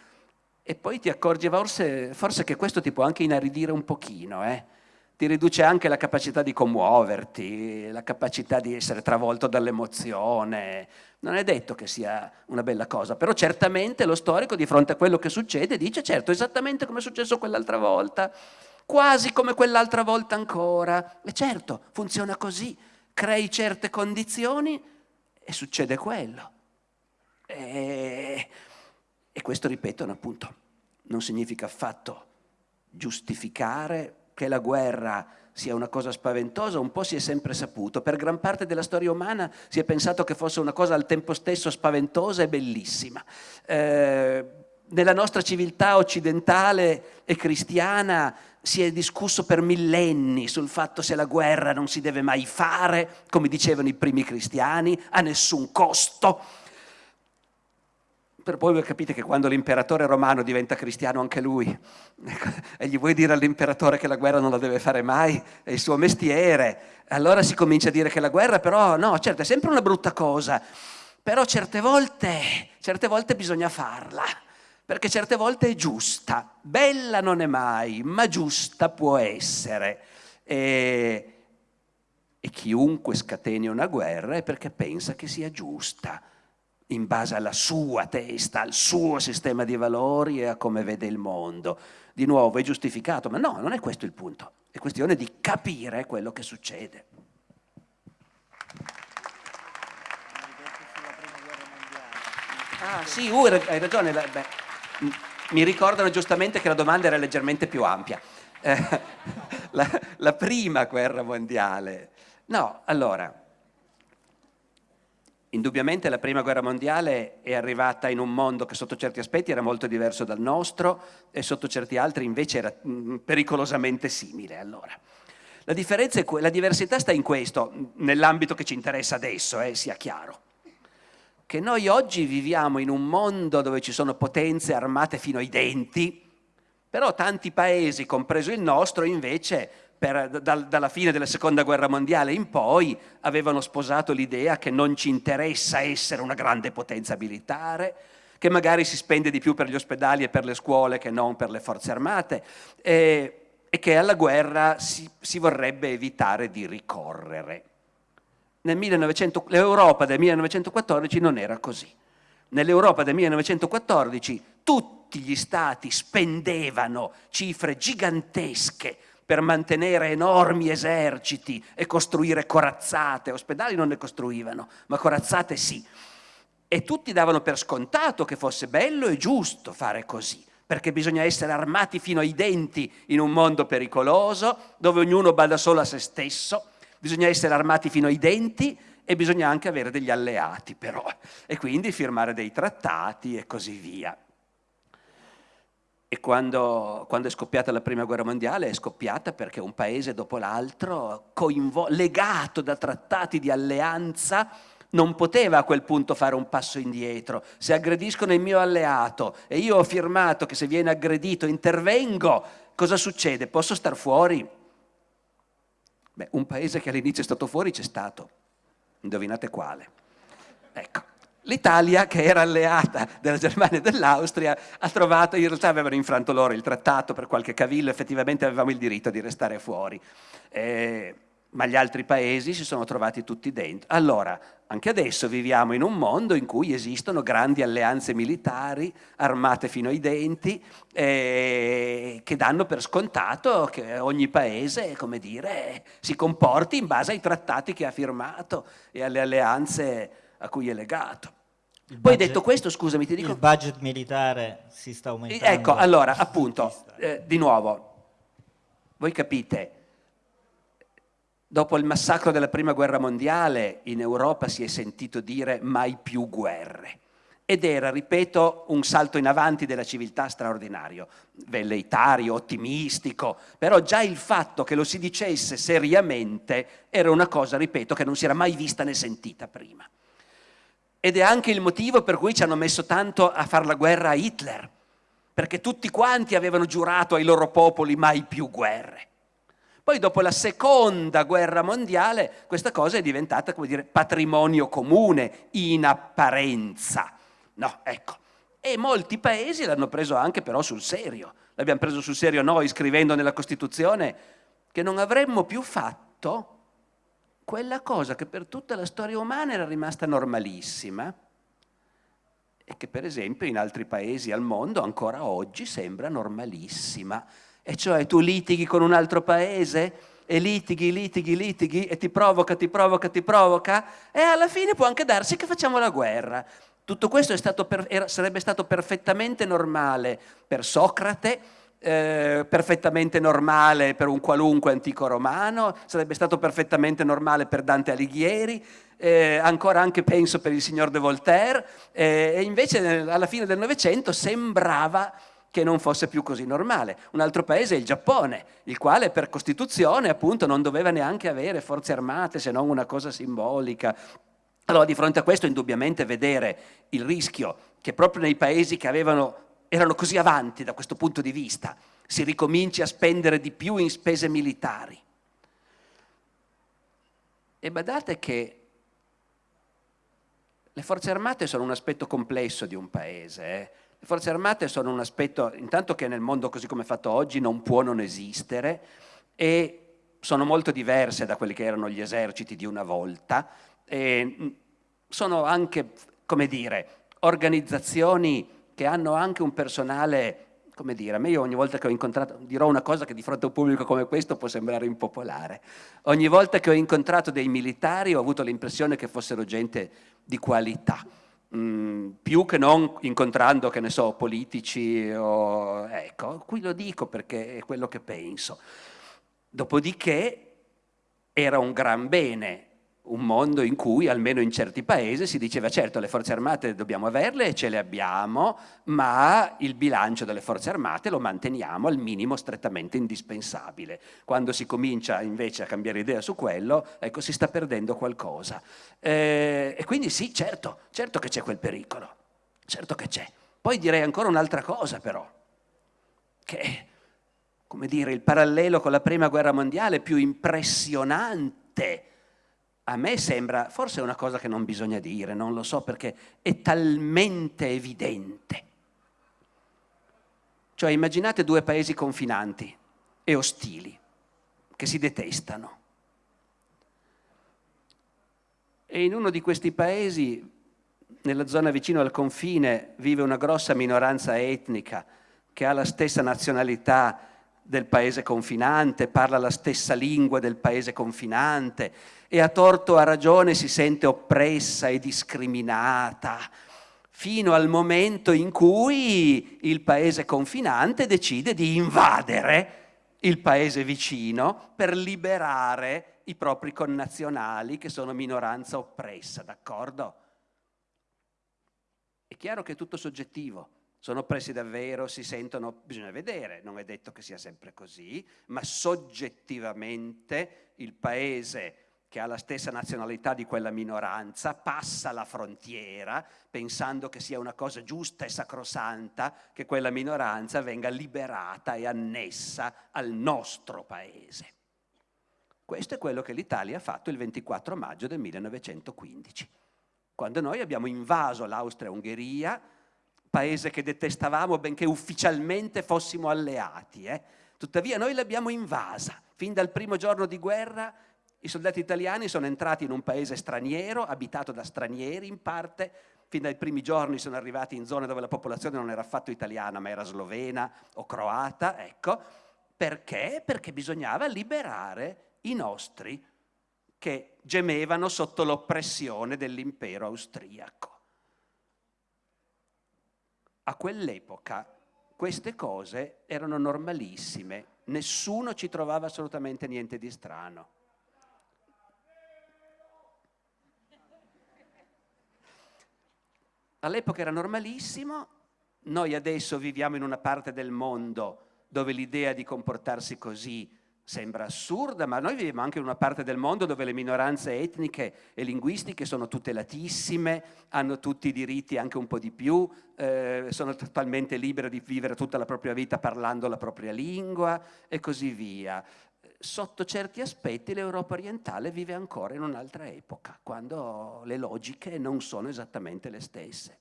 e poi ti accorgi forse, forse che questo ti può anche inaridire un pochino, eh? Ti riduce anche la capacità di commuoverti, la capacità di essere travolto dall'emozione. Non è detto che sia una bella cosa, però certamente lo storico di fronte a quello che succede dice certo, esattamente come è successo quell'altra volta, quasi come quell'altra volta ancora. E certo, funziona così, crei certe condizioni e succede quello. E, e questo, ripeto, appunto, non significa affatto giustificare che la guerra sia una cosa spaventosa, un po' si è sempre saputo. Per gran parte della storia umana si è pensato che fosse una cosa al tempo stesso spaventosa e bellissima. Eh, nella nostra civiltà occidentale e cristiana si è discusso per millenni sul fatto se la guerra non si deve mai fare, come dicevano i primi cristiani, a nessun costo per poi voi capite che quando l'imperatore romano diventa cristiano anche lui, e gli vuoi dire all'imperatore che la guerra non la deve fare mai, è il suo mestiere, allora si comincia a dire che la guerra però, no, certo, è sempre una brutta cosa, però certe volte, certe volte bisogna farla, perché certe volte è giusta, bella non è mai, ma giusta può essere. E, e chiunque scateni una guerra è perché pensa che sia giusta in base alla sua testa, al suo sistema di valori e a come vede il mondo. Di nuovo è giustificato, ma no, non è questo il punto. È questione di capire quello che succede. Ah sì, uh, hai ragione. Beh, mi ricordano giustamente che la domanda era leggermente più ampia. Eh, la, la prima guerra mondiale. No, allora, Indubbiamente la prima guerra mondiale è arrivata in un mondo che sotto certi aspetti era molto diverso dal nostro e sotto certi altri invece era mm, pericolosamente simile. Allora, la, la diversità sta in questo, nell'ambito che ci interessa adesso, eh, sia chiaro, che noi oggi viviamo in un mondo dove ci sono potenze armate fino ai denti, però tanti paesi, compreso il nostro, invece per, da, dalla fine della seconda guerra mondiale in poi avevano sposato l'idea che non ci interessa essere una grande potenza militare, che magari si spende di più per gli ospedali e per le scuole che non per le forze armate e, e che alla guerra si, si, vorrebbe evitare di ricorrere. L'Europa del 1914 non era così. Nell'Europa del 1914 tutti gli stati spendevano cifre gigantesche per mantenere enormi eserciti e costruire corazzate. Ospedali non ne costruivano, ma corazzate sì. E tutti davano per scontato che fosse bello e giusto fare così, perché bisogna essere armati fino ai denti in un mondo pericoloso, dove ognuno bada solo a se stesso, bisogna essere armati fino ai denti e bisogna anche avere degli alleati però, e quindi firmare dei trattati e così via. E quando, quando, è scoppiata la prima guerra mondiale è scoppiata perché un paese dopo l'altro, legato da trattati di alleanza, non poteva a quel punto fare un passo indietro. Se aggrediscono il mio alleato e io ho firmato che se viene aggredito intervengo, cosa succede? Posso star fuori? Beh, un paese che all'inizio è stato fuori c'è stato. Indovinate quale? L'Italia, che era alleata della Germania e dell'Austria, ha trovato, in realtà avevano infranto loro il trattato per qualche cavillo, effettivamente avevamo il diritto di restare fuori. Eh, ma gli altri paesi si sono trovati tutti dentro. Allora, anche adesso viviamo in un mondo in cui esistono grandi alleanze militari, armate fino ai denti, eh, che danno per scontato che ogni paese, come dire, si comporti in base ai trattati che ha firmato e alle alleanze a cui è legato. Il Poi budget, detto questo, scusami, ti dico...
Il budget militare si sta aumentando.
Ecco, allora, appunto, eh, di nuovo, voi capite, dopo il massacro della Prima Guerra Mondiale in Europa si è sentito dire mai più guerre. Ed era, ripeto, un salto in avanti della civiltà straordinario, velleitario, ottimistico, però già il fatto che lo si dicesse seriamente era una cosa, ripeto, che non si era mai vista né sentita prima. Ed è anche il motivo per cui ci hanno messo tanto a fare la guerra a Hitler, perché tutti quanti avevano giurato ai loro popoli mai più guerre. Poi dopo la seconda guerra mondiale questa cosa è diventata, come dire, patrimonio comune in apparenza. No, ecco. E molti paesi l'hanno preso anche però sul serio. L'abbiamo preso sul serio noi scrivendo nella Costituzione che non avremmo più fatto quella cosa che per tutta la storia umana era rimasta normalissima e che per esempio in altri paesi al mondo ancora oggi sembra normalissima. E cioè tu litighi con un altro paese e litighi, litighi, litighi e ti provoca, ti provoca, ti provoca e alla fine può anche darsi che facciamo la guerra. Tutto questo stato per, era, sarebbe stato perfettamente normale per Socrate, eh, perfettamente normale per un qualunque antico romano, sarebbe stato perfettamente normale per Dante Alighieri, eh, ancora anche penso per il signor de Voltaire, eh, e invece alla fine del Novecento sembrava che non fosse più così normale. Un altro paese è il Giappone, il quale per Costituzione appunto non doveva neanche avere forze armate se non una cosa simbolica. Allora di fronte a questo indubbiamente vedere il rischio che proprio nei paesi che avevano erano così avanti da questo punto di vista, si ricominci a spendere di più in spese militari. E badate che le forze armate sono un aspetto complesso di un paese. Eh? Le forze armate sono un aspetto, intanto che nel mondo così come è fatto oggi non può non esistere e sono molto diverse da quelli che erano gli eserciti di una volta. E sono anche, come dire, organizzazioni che hanno anche un personale, come dire, a me io ogni volta che ho incontrato, dirò una cosa che di fronte a un pubblico come questo può sembrare impopolare, ogni volta che ho incontrato dei militari ho avuto l'impressione che fossero gente di qualità, mm, più che non incontrando, che ne so, politici o... ecco, qui lo dico perché è quello che penso. Dopodiché era un gran bene un mondo in cui, almeno in certi paesi, si diceva certo le forze armate dobbiamo averle e ce le abbiamo, ma il bilancio delle forze armate lo manteniamo al minimo strettamente indispensabile. Quando si comincia invece a cambiare idea su quello, ecco, si sta perdendo qualcosa. Eh, e quindi sì, certo, certo che c'è quel pericolo, certo che c'è. Poi direi ancora un'altra cosa però, che come dire, il parallelo con la prima guerra mondiale più impressionante a me sembra, forse è una cosa che non bisogna dire, non lo so perché è talmente evidente. Cioè immaginate due paesi confinanti e ostili, che si detestano. E in uno di questi paesi, nella zona vicino al confine, vive una grossa minoranza etnica che ha la stessa nazionalità del paese confinante, parla la stessa lingua del paese confinante e a torto o a ragione si sente oppressa e discriminata fino al momento in cui il paese confinante decide di invadere il paese vicino per liberare i propri connazionali che sono minoranza oppressa, d'accordo? È chiaro che è tutto soggettivo. Sono oppressi davvero, si sentono, bisogna vedere, non è detto che sia sempre così, ma soggettivamente il paese che ha la stessa nazionalità di quella minoranza, passa la frontiera pensando che sia una cosa giusta e sacrosanta che quella minoranza venga liberata e annessa al nostro paese. Questo è quello che l'Italia ha fatto il 24 maggio del 1915, quando noi abbiamo invaso l'Austria-Ungheria, paese che detestavamo benché ufficialmente fossimo alleati. Eh? Tuttavia noi l'abbiamo invasa. Fin dal primo giorno di guerra i soldati italiani sono entrati in un paese straniero, abitato da stranieri in parte, fin dai primi giorni sono arrivati in zone dove la popolazione non era affatto italiana ma era slovena o croata, ecco. Perché? Perché bisognava liberare i nostri che gemevano sotto l'oppressione dell'impero austriaco. A quell'epoca queste cose erano normalissime, nessuno ci trovava assolutamente niente di strano. All'epoca era normalissimo, noi adesso viviamo in una parte del mondo dove l'idea di comportarsi così Sembra assurda, ma noi viviamo anche in una parte del mondo dove le minoranze etniche e linguistiche sono tutelatissime, hanno tutti i diritti, anche un po' di più, eh, sono totalmente libere di vivere tutta la propria vita parlando la propria lingua e così via. Sotto certi aspetti l'Europa orientale vive ancora in un'altra epoca, quando le logiche non sono esattamente le stesse.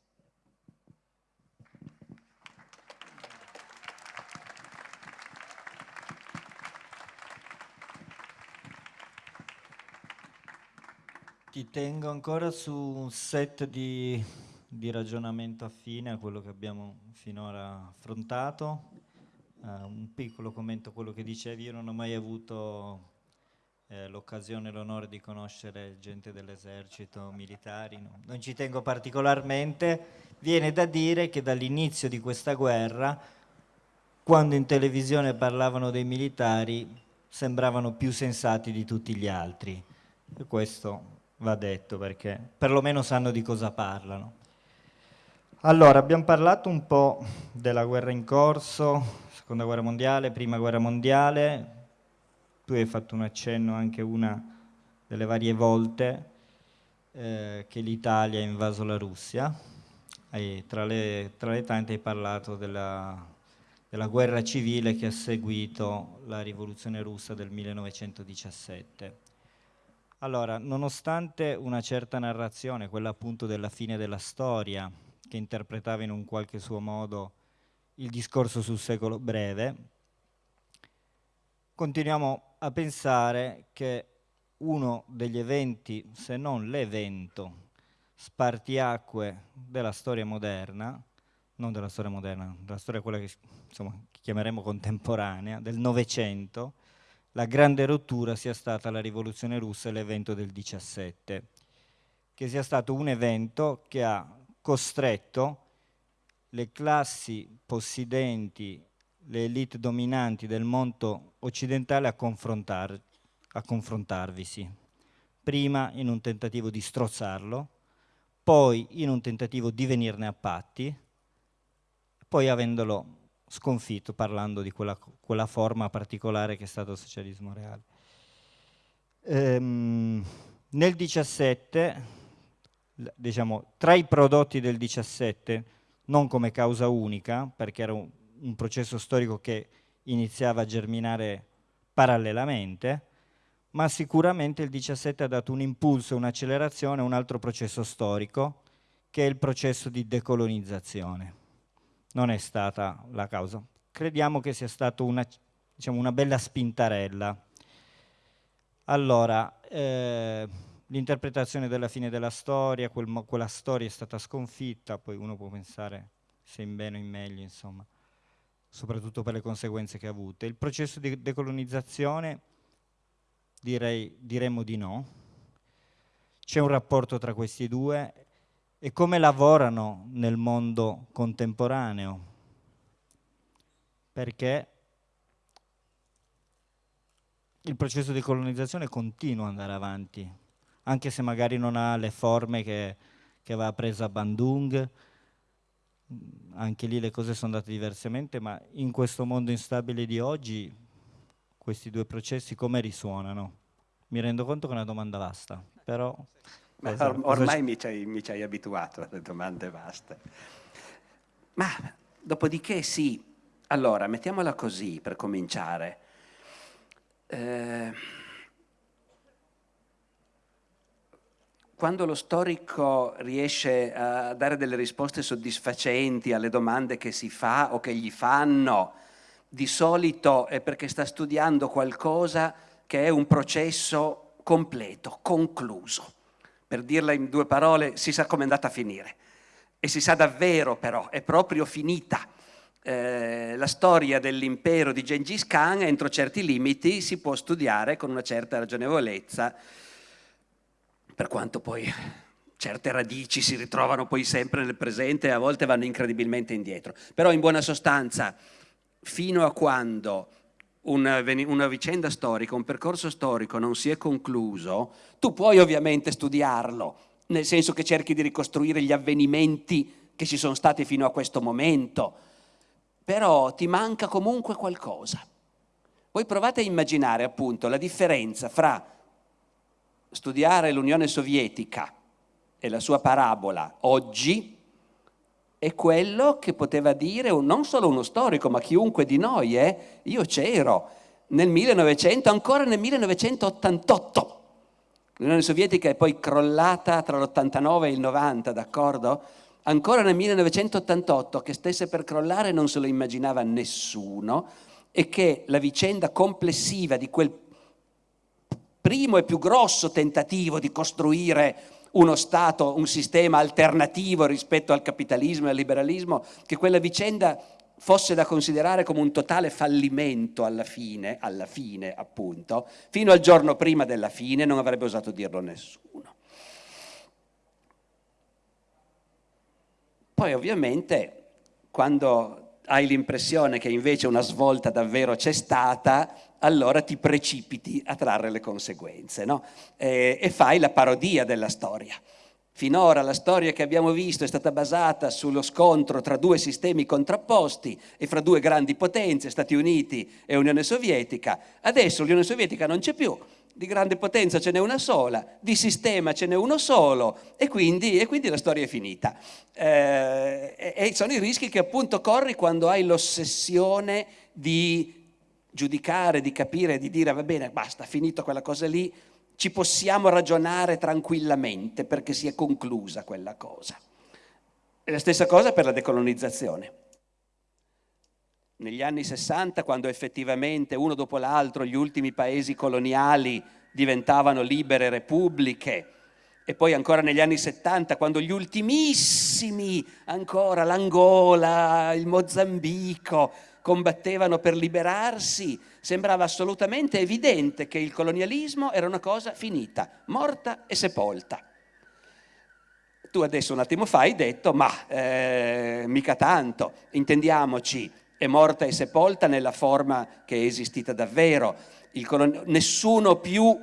Ti tengo ancora su un set di, di ragionamento affine a quello che abbiamo finora affrontato. Uh, un piccolo commento a quello che dicevi, io non ho mai avuto eh, l'occasione e l'onore di conoscere gente dell'esercito, militari, no. non ci tengo particolarmente. Viene da dire che dall'inizio di questa guerra, quando in televisione parlavano dei militari, sembravano più sensati di tutti gli altri. E questo va detto perché perlomeno sanno di cosa parlano. Allora, abbiamo parlato un po' della guerra in corso, seconda guerra mondiale, prima guerra mondiale, tu hai fatto un accenno anche una delle varie volte eh, che l'Italia ha invaso la Russia, e tra le, tra le tante hai parlato della, della guerra civile che ha seguito la rivoluzione russa del 1917. Allora, nonostante una certa narrazione, quella appunto della fine della storia, che interpretava in un qualche suo modo il discorso sul secolo breve, continuiamo a pensare che uno degli eventi, se non l'evento, spartiacque della storia moderna, non della storia moderna, della storia quella che insomma, chiameremo contemporanea, del Novecento, la grande rottura sia stata la rivoluzione russa e l'evento del 17, che sia stato un evento che ha costretto le classi possidenti, le elite dominanti del mondo occidentale a, confrontar, a confrontarvisi. Prima in un tentativo di strozzarlo, poi in un tentativo di venirne a patti, poi avendolo sconfitto parlando di quella, quella, forma particolare che è stato il socialismo reale. Ehm, nel 17, diciamo, tra i prodotti del 17, non come causa unica, perché era un, un processo storico che iniziava a germinare parallelamente, ma sicuramente il 17 ha dato un impulso, un'accelerazione a un altro processo storico, che è il processo di decolonizzazione non è stata la causa. Crediamo che sia stata una, diciamo, una bella spintarella. Allora, eh, l'interpretazione della fine della storia, quel, quella storia è stata sconfitta, poi uno può pensare se in bene o in meglio, insomma, soprattutto per le conseguenze che ha avuto. Il processo di decolonizzazione, direi, diremmo di no. C'è un rapporto tra questi due e come lavorano nel mondo contemporaneo, perché il processo di colonizzazione continua ad andare avanti, anche se magari non ha le forme che, che aveva preso a Bandung, anche lì le cose sono andate diversamente, ma in questo mondo instabile di oggi questi due processi come risuonano? Mi rendo conto che è una domanda vasta, però...
Or ormai mi ci, hai, mi ci hai abituato alle domande vaste. Ma dopodiché sì, allora mettiamola così per cominciare. Eh, quando lo storico riesce a dare delle risposte soddisfacenti alle domande che si fa o che gli fanno, di solito è perché sta studiando qualcosa che è un processo completo, concluso. Per dirla in due parole, si sa come è andata a finire. E si sa davvero però, è proprio finita eh, la storia dell'impero di Gengis Khan entro certi limiti si può studiare con una certa ragionevolezza, per quanto poi certe radici si ritrovano poi sempre nel presente e a volte vanno incredibilmente indietro. Però in buona sostanza, fino a quando una, una, vicenda storica, un percorso storico non si è concluso, tu puoi ovviamente studiarlo, nel senso che cerchi di ricostruire gli avvenimenti che ci sono stati fino a questo momento, però ti manca comunque qualcosa. Voi provate a immaginare appunto la differenza fra studiare l'Unione Sovietica e la sua parabola oggi e quello che poteva dire non solo uno storico, ma chiunque di noi, eh? io c'ero nel 1900, ancora nel 1988. L'Unione Sovietica è poi crollata tra l'89 e il 90, d'accordo? ancora nel 1988 che stesse per crollare non se lo immaginava nessuno e che la vicenda complessiva di quel primo e più grosso tentativo di costruire uno Stato, un sistema alternativo rispetto al capitalismo e al liberalismo, che quella vicenda fosse da considerare come un totale fallimento alla fine, alla fine appunto, fino al giorno prima della fine non avrebbe osato dirlo nessuno. Poi ovviamente quando hai l'impressione che invece una svolta davvero c'è stata, allora ti precipiti a trarre le conseguenze no? e, e fai la parodia della storia. Finora la storia che abbiamo visto è stata basata sullo scontro tra due sistemi contrapposti e fra due grandi potenze, Stati Uniti e Unione Sovietica. Adesso l'Unione Sovietica non c'è più, di grande potenza ce n'è una sola, di sistema ce n'è uno solo e quindi, e quindi la storia è finita. Eh, e sono i rischi che appunto corri quando hai l'ossessione di giudicare, di capire, di dire va bene, basta, finito quella cosa lì, ci possiamo ragionare tranquillamente perché si è conclusa quella cosa. E la stessa cosa per la decolonizzazione negli anni 60, quando effettivamente uno dopo l'altro gli ultimi paesi coloniali diventavano libere repubbliche, e poi ancora negli anni 70, quando gli ultimissimi, ancora l'Angola, il Mozambico, combattevano per liberarsi, sembrava assolutamente evidente che il colonialismo era una cosa finita, morta e sepolta. Tu adesso un attimo fa hai detto, ma eh, mica tanto, intendiamoci, è morta e sepolta nella forma che è esistita davvero. nessuno più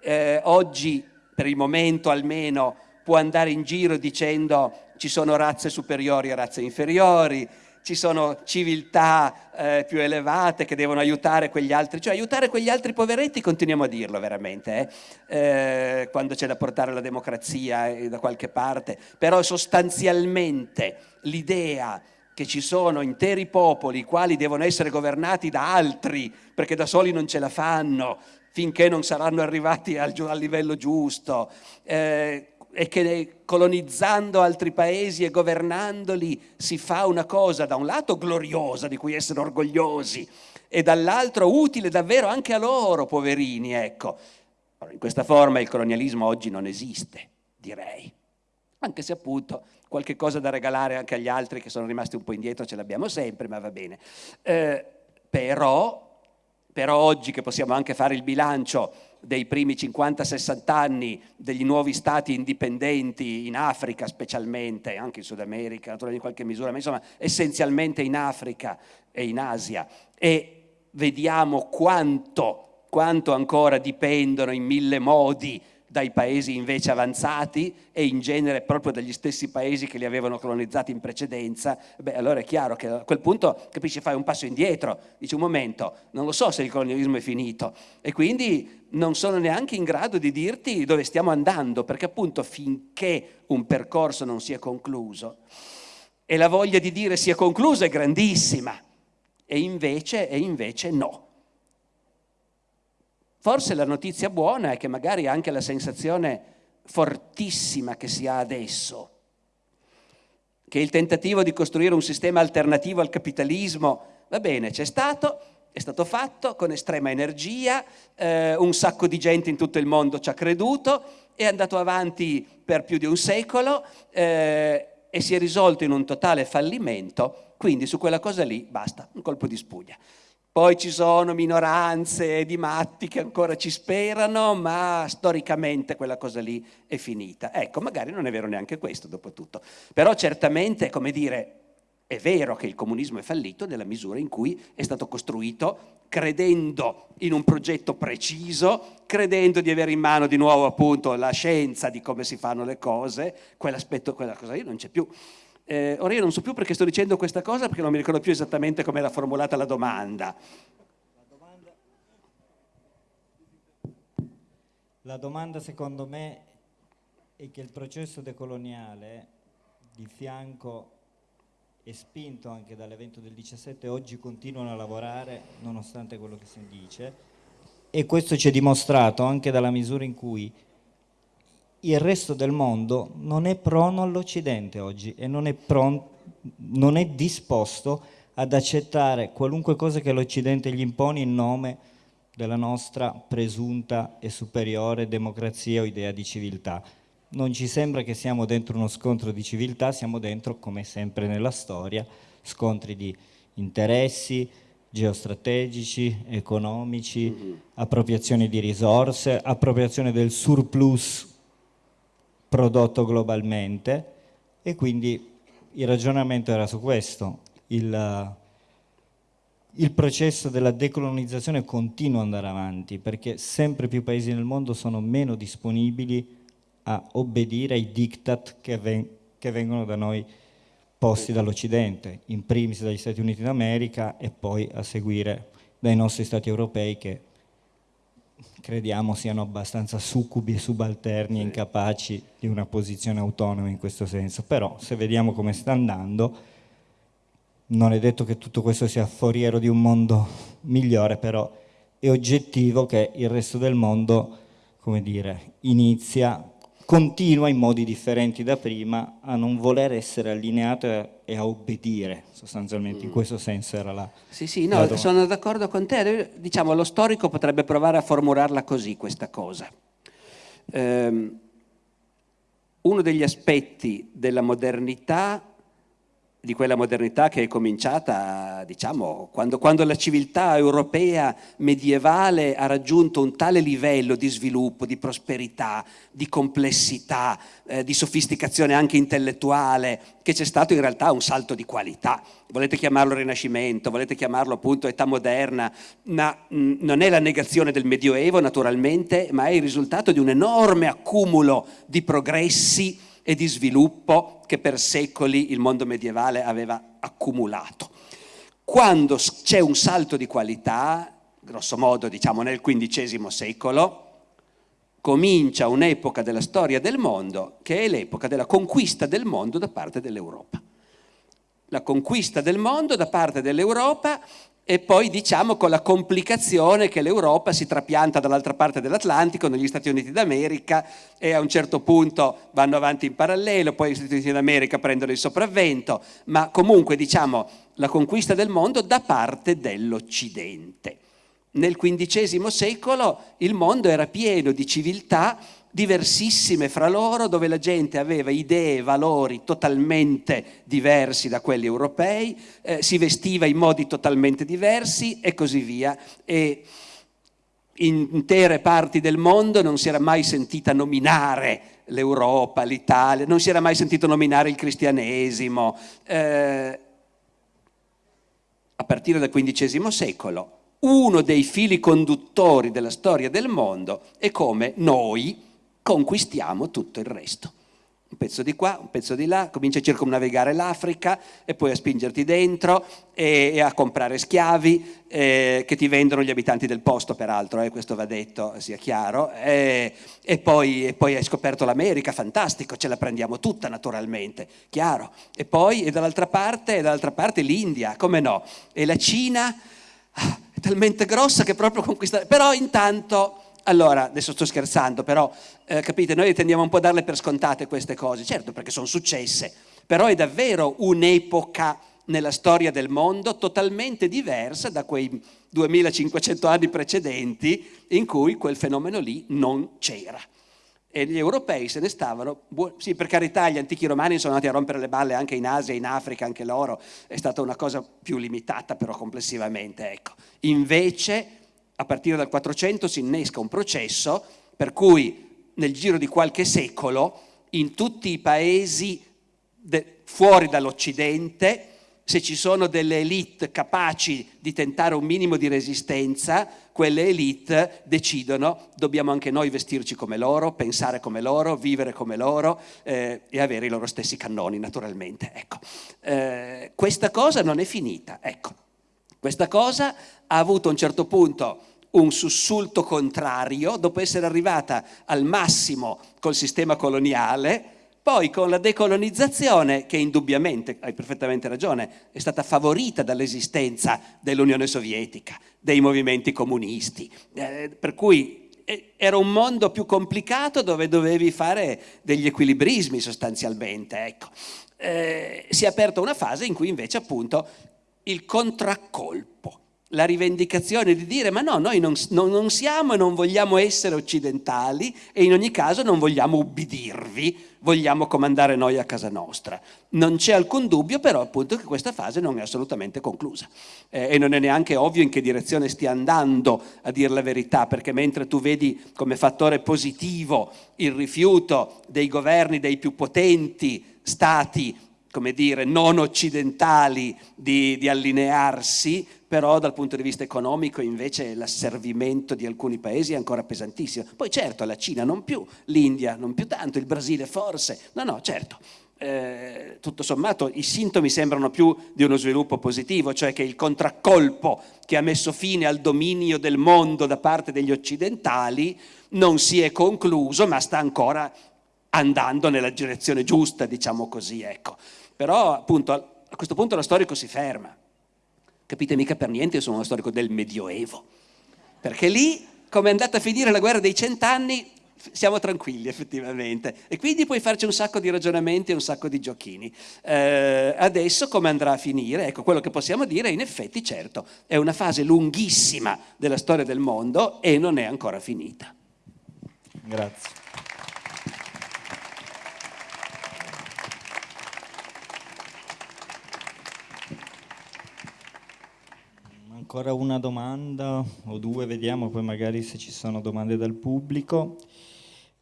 eh, oggi, per il momento almeno, può andare in giro dicendo ci sono razze superiori e razze inferiori, ci sono civiltà eh, più elevate che devono aiutare quegli altri, cioè aiutare quegli altri poveretti continuiamo a dirlo veramente, eh? Eh, quando c'è da portare la democrazia eh, da qualche parte, però sostanzialmente l'idea che ci sono interi popoli i quali devono essere governati da altri perché da soli non ce la fanno finché non saranno arrivati al, al livello giusto eh, e che colonizzando altri paesi e governandoli si fa una cosa da un lato gloriosa di cui essere orgogliosi e dall'altro utile davvero anche a loro, poverini, ecco. In questa forma il colonialismo oggi non esiste, direi, anche se appunto qualche cosa da regalare anche agli altri che sono rimasti un po' indietro ce l'abbiamo sempre, ma va bene. Eh, però, però oggi che possiamo anche fare il bilancio dei primi 50-60 anni degli nuovi stati indipendenti in Africa specialmente, anche in Sud America, naturalmente in qualche misura, ma insomma essenzialmente in Africa e in Asia, e vediamo quanto quanto ancora dipendono in mille modi dai paesi invece avanzati e in genere proprio dagli stessi paesi che li avevano colonizzati in precedenza, beh allora è chiaro che a quel punto capisci fai un passo indietro, dici un momento, non lo so se il colonialismo è finito e quindi non sono neanche in grado di dirti dove stiamo andando perché appunto finché un percorso non si è concluso e la voglia di dire sia concluso è grandissima e invece, e invece no. Forse la notizia buona è che magari anche la sensazione fortissima che si ha adesso, che il tentativo di costruire un sistema alternativo al capitalismo, va bene, c'è stato, è stato fatto con estrema energia, eh, un sacco di gente in tutto il mondo ci ha creduto, è andato avanti per più di un secolo eh, e si è risolto in un totale fallimento, quindi su quella cosa lì basta, un colpo di spugna. Poi ci sono minoranze di matti che ancora ci sperano, ma storicamente quella cosa lì è finita. Ecco, magari non è vero neanche questo, dopo tutto. Però certamente, come dire, è vero che il comunismo è fallito nella misura in cui è stato costruito credendo in un progetto preciso, credendo di avere in mano di nuovo appunto la scienza di come si fanno le cose, quell'aspetto, quella cosa lì non c'è più. Eh, ora io non so più perché sto dicendo questa cosa, perché non mi ricordo più esattamente come era formulata la domanda.
La domanda, secondo me è che il processo decoloniale di fianco e spinto anche dall'evento del 17 oggi continuano a lavorare nonostante quello che si dice e questo ci è dimostrato anche dalla misura in cui il resto del mondo non è prono all'Occidente oggi e non è, pronto, non è disposto ad accettare qualunque cosa che l'Occidente gli impone in nome della nostra presunta e superiore democrazia o idea di civiltà. Non ci sembra che siamo dentro uno scontro di civiltà, siamo dentro, come sempre nella storia, scontri di interessi, geostrategici, economici, mm-hmm. appropriazione di risorse, appropriazione del surplus prodotto globalmente e quindi il ragionamento era su questo. Il, il processo della decolonizzazione continua ad andare avanti perché sempre più paesi nel mondo sono meno disponibili a obbedire ai diktat che, ven che vengono da noi posti dall'Occidente, in primis dagli Stati Uniti d'America e poi a seguire dai nostri Stati europei che crediamo siano abbastanza succubi e subalterni e incapaci di una posizione autonoma in questo senso. Però se vediamo come sta andando, non è detto che tutto questo sia foriero di un mondo migliore, però è oggettivo che il resto del mondo, come dire, inizia, continua in modi differenti da prima a non voler essere allineato e a obbedire, sostanzialmente, in mm. questo senso era la...
Sì, sì, no, sono d'accordo con te, diciamo, lo storico potrebbe provare a formularla così, questa cosa. Um, uno degli aspetti della modernità di quella modernità che è cominciata, diciamo, quando, quando, la civiltà europea medievale ha raggiunto un tale livello di sviluppo, di prosperità, di complessità, eh, di sofisticazione anche intellettuale, che c'è stato in realtà un salto di qualità. Volete chiamarlo Rinascimento, volete chiamarlo appunto età moderna, ma mh, mm, non è la negazione del Medioevo naturalmente, ma è il risultato di un enorme accumulo di progressi e di sviluppo che per secoli il mondo medievale aveva accumulato. Quando c'è un salto di qualità, grosso modo diciamo nel XV secolo, comincia un'epoca della storia del mondo che è l'epoca della conquista del mondo da parte dell'Europa. La conquista del mondo da parte dell'Europa e poi diciamo con la complicazione che l'Europa si trapianta dall'altra parte dell'Atlantico, negli Stati Uniti d'America e a un certo punto vanno avanti in parallelo, poi gli Stati Uniti d'America prendono il sopravvento, ma comunque diciamo la conquista del mondo da parte dell'Occidente. Nel XV secolo il mondo era pieno di civiltà diversissime fra loro, dove la gente aveva idee e valori totalmente diversi da quelli europei, eh, si vestiva in modi totalmente diversi e così via. E in intere parti del mondo non si era mai sentita nominare l'Europa, l'Italia, non si era mai sentito nominare il cristianesimo. Eh, a partire dal XV secolo uno dei fili conduttori della storia del mondo è come noi conquistiamo tutto il resto un pezzo di qua, un pezzo di là, cominci a circumnavigare l'Africa e poi a spingerti dentro e, e a comprare schiavi eh, che ti vendono gli abitanti del posto, peraltro, eh, questo va detto, sia chiaro, e, e, poi, e, poi, hai scoperto l'America, fantastico, ce la prendiamo tutta naturalmente, chiaro. E poi, e dall'altra parte, dall'altra parte l'India, come no? E la Cina ah, talmente grossa che proprio conquista... Però intanto allora, adesso sto scherzando, però eh, capite, noi tendiamo un po' a darle per scontate queste cose, certo perché sono successe, però è davvero un'epoca nella storia del mondo totalmente diversa da quei 2500 anni precedenti in cui quel fenomeno lì non c'era. E gli europei se ne stavano, sì per carità gli antichi romani sono andati a rompere le balle anche in Asia, in Africa, anche loro, è stata una cosa più limitata però complessivamente, ecco. Invece a partire dal 400 si innesca un processo per cui nel giro di qualche secolo in tutti i paesi fuori dall'Occidente, se ci sono delle elite capaci di tentare un minimo di resistenza, quelle elite decidono dobbiamo anche noi vestirci come loro, pensare come loro, vivere come loro eh, e avere i loro stessi cannoni naturalmente. Ecco. Eh, questa cosa non è finita, ecco. questa cosa ha avuto a un certo punto un sussulto contrario, dopo essere arrivata al massimo col sistema coloniale, poi con la decolonizzazione, che indubbiamente, hai perfettamente ragione, è stata favorita dall'esistenza dell'Unione Sovietica, dei movimenti comunisti, eh, per cui eh, era un mondo più complicato dove dovevi fare degli equilibrismi sostanzialmente. Ecco. Eh, si è aperta una fase in cui invece appunto il contraccolpo la rivendicazione di dire ma no, noi non, non, non, siamo e non vogliamo essere occidentali e in ogni caso non vogliamo ubbidirvi, vogliamo comandare noi a casa nostra. Non c'è alcun dubbio però appunto che questa fase non è assolutamente conclusa eh, e non è neanche ovvio in che direzione stia andando a dire la verità perché mentre tu vedi come fattore positivo il rifiuto dei governi dei più potenti stati come dire, non occidentali di, di, allinearsi, però dal punto di vista economico invece l'asservimento di alcuni paesi è ancora pesantissimo. Poi certo la Cina non più, l'India non più tanto, il Brasile forse, no no certo, eh, tutto sommato i sintomi sembrano più di uno sviluppo positivo, cioè che il contraccolpo che ha messo fine al dominio del mondo da parte degli occidentali non si è concluso ma sta ancora andando nella direzione giusta, diciamo così, ecco. Però appunto a questo punto lo storico si ferma. Capite mica per niente, io sono uno storico del Medioevo. Perché lì, come è andata a finire la guerra dei cent'anni, siamo tranquilli effettivamente e quindi puoi farci un sacco di ragionamenti e un sacco di giochini. Eh, adesso come andrà a finire? Ecco, quello che possiamo dire in effetti certo è una fase lunghissima della storia del mondo e non è ancora finita.
Grazie. Ancora una domanda o due, vediamo poi magari se ci sono domande dal pubblico.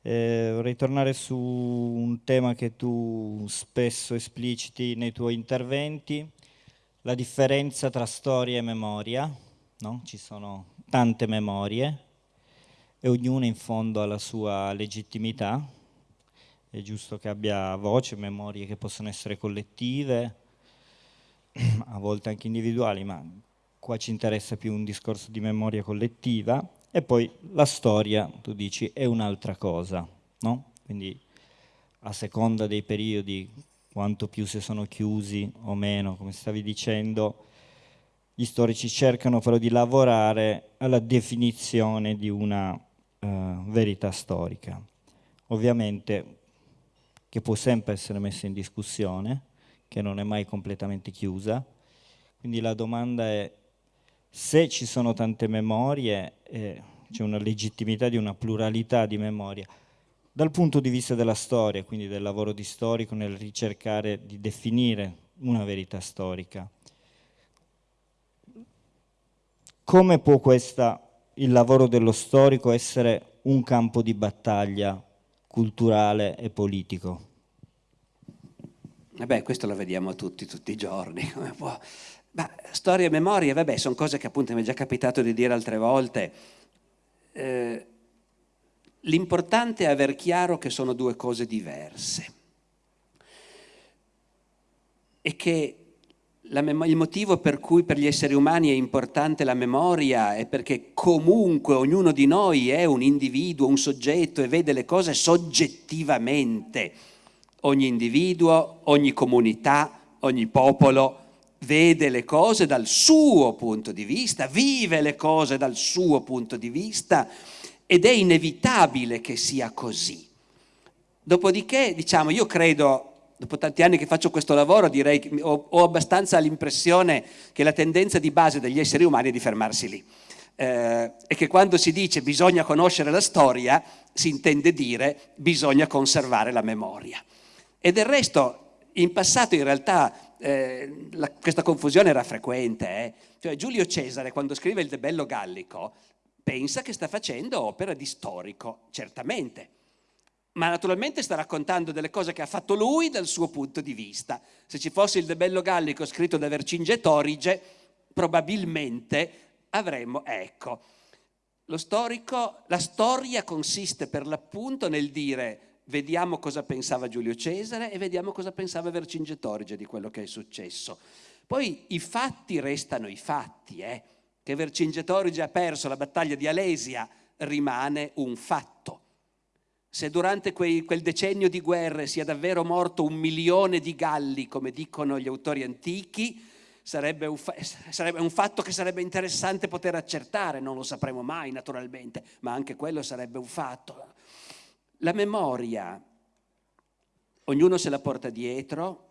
Eh, vorrei tornare su un tema che tu spesso espliciti nei tuoi interventi, la differenza tra storia e memoria. No? Ci sono tante memorie e ognuna in fondo ha la sua legittimità. È giusto che abbia voce, memorie che possono essere collettive, a volte anche individuali, ma qua ci interessa più un discorso di memoria collettiva, e poi la storia, tu dici, è un'altra cosa, no? Quindi a seconda dei periodi, quanto più si sono chiusi o meno, come stavi dicendo, gli storici cercano però di lavorare alla definizione di una uh, verità storica. Ovviamente che può sempre essere messa in discussione, che non è mai completamente chiusa, quindi la domanda è se ci sono tante memorie, eh, c'è una legittimità di una pluralità di memoria. Dal punto di vista della storia, quindi del lavoro di storico nel ricercare di definire una verità storica, come può questa, il lavoro dello storico essere un campo di battaglia culturale e politico?
Beh, questo lo vediamo tutti, tutti i giorni. Ma storia e memoria, vabbè, sono cose che appunto mi è già capitato di dire altre volte. Eh, L'importante è aver chiaro che sono due cose diverse e che il motivo per cui per gli esseri umani è importante la memoria è perché comunque ognuno di noi è un individuo, un soggetto e vede le cose soggettivamente. Ogni individuo, ogni comunità, ogni popolo vede le cose dal suo punto di vista, vive le cose dal suo punto di vista ed è inevitabile che sia così. Dopodiché, diciamo, io credo dopo tanti anni che faccio questo lavoro direi che ho, ho abbastanza l'impressione che la tendenza di base degli esseri umani è di fermarsi lì. Eh, e che quando si dice bisogna conoscere la storia, si intende dire bisogna conservare la memoria. E del resto, in passato in realtà eh, la, questa confusione era frequente. Eh? Cioè, Giulio Cesare, quando scrive il De Bello Gallico, pensa che sta facendo opera di storico, certamente ma naturalmente sta raccontando delle cose che ha fatto lui dal suo punto di vista. Se ci fosse il De Bello Gallico scritto da Vercingetorige, probabilmente avremmo, ecco, lo storico, la storia consiste per l'appunto nel dire vediamo cosa pensava Giulio Cesare e vediamo cosa pensava Vercingetorige di quello che è successo. Poi i fatti restano i fatti, eh? che Vercingetorige ha perso la battaglia di Alesia rimane un fatto se durante quei, quel decennio di guerre sia davvero morto un milione di galli, come dicono gli autori antichi, sarebbe un, sarebbe un, fatto che sarebbe interessante poter accertare, non lo sapremo mai naturalmente, ma anche quello sarebbe un fatto. La memoria, ognuno se la porta dietro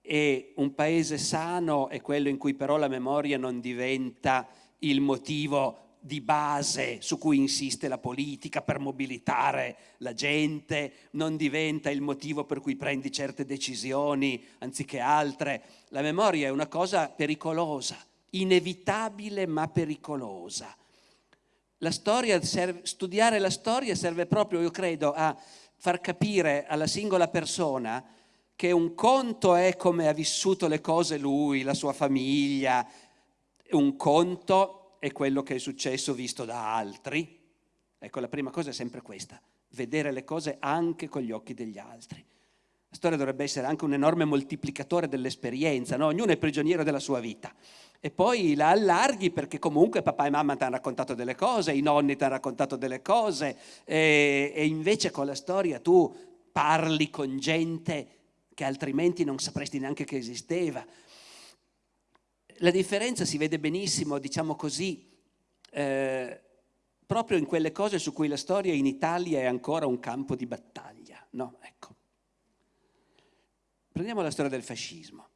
e un paese sano è quello in cui però la memoria non diventa il motivo di base su cui insiste la politica per mobilitare la gente, non diventa il motivo per cui prendi certe decisioni anziché altre. La memoria è una cosa pericolosa, inevitabile ma pericolosa. La storia serve, studiare la storia serve proprio, io credo, a far capire alla singola persona che un conto è come ha vissuto le cose lui, la sua famiglia, un conto è quello che è successo visto da altri. Ecco, la prima cosa è sempre questa, vedere le cose anche con gli occhi degli altri. La storia dovrebbe essere anche un enorme moltiplicatore dell'esperienza, no? ognuno è prigioniero della sua vita. E poi la allarghi perché comunque papà e mamma ti hanno raccontato delle cose, i nonni ti hanno raccontato delle cose e, e invece con la storia tu parli con gente che altrimenti non sapresti neanche che esisteva la differenza si vede benissimo, diciamo così, eh, proprio in quelle cose su cui la storia in Italia è ancora un campo di battaglia. No, ecco. Prendiamo la storia del fascismo.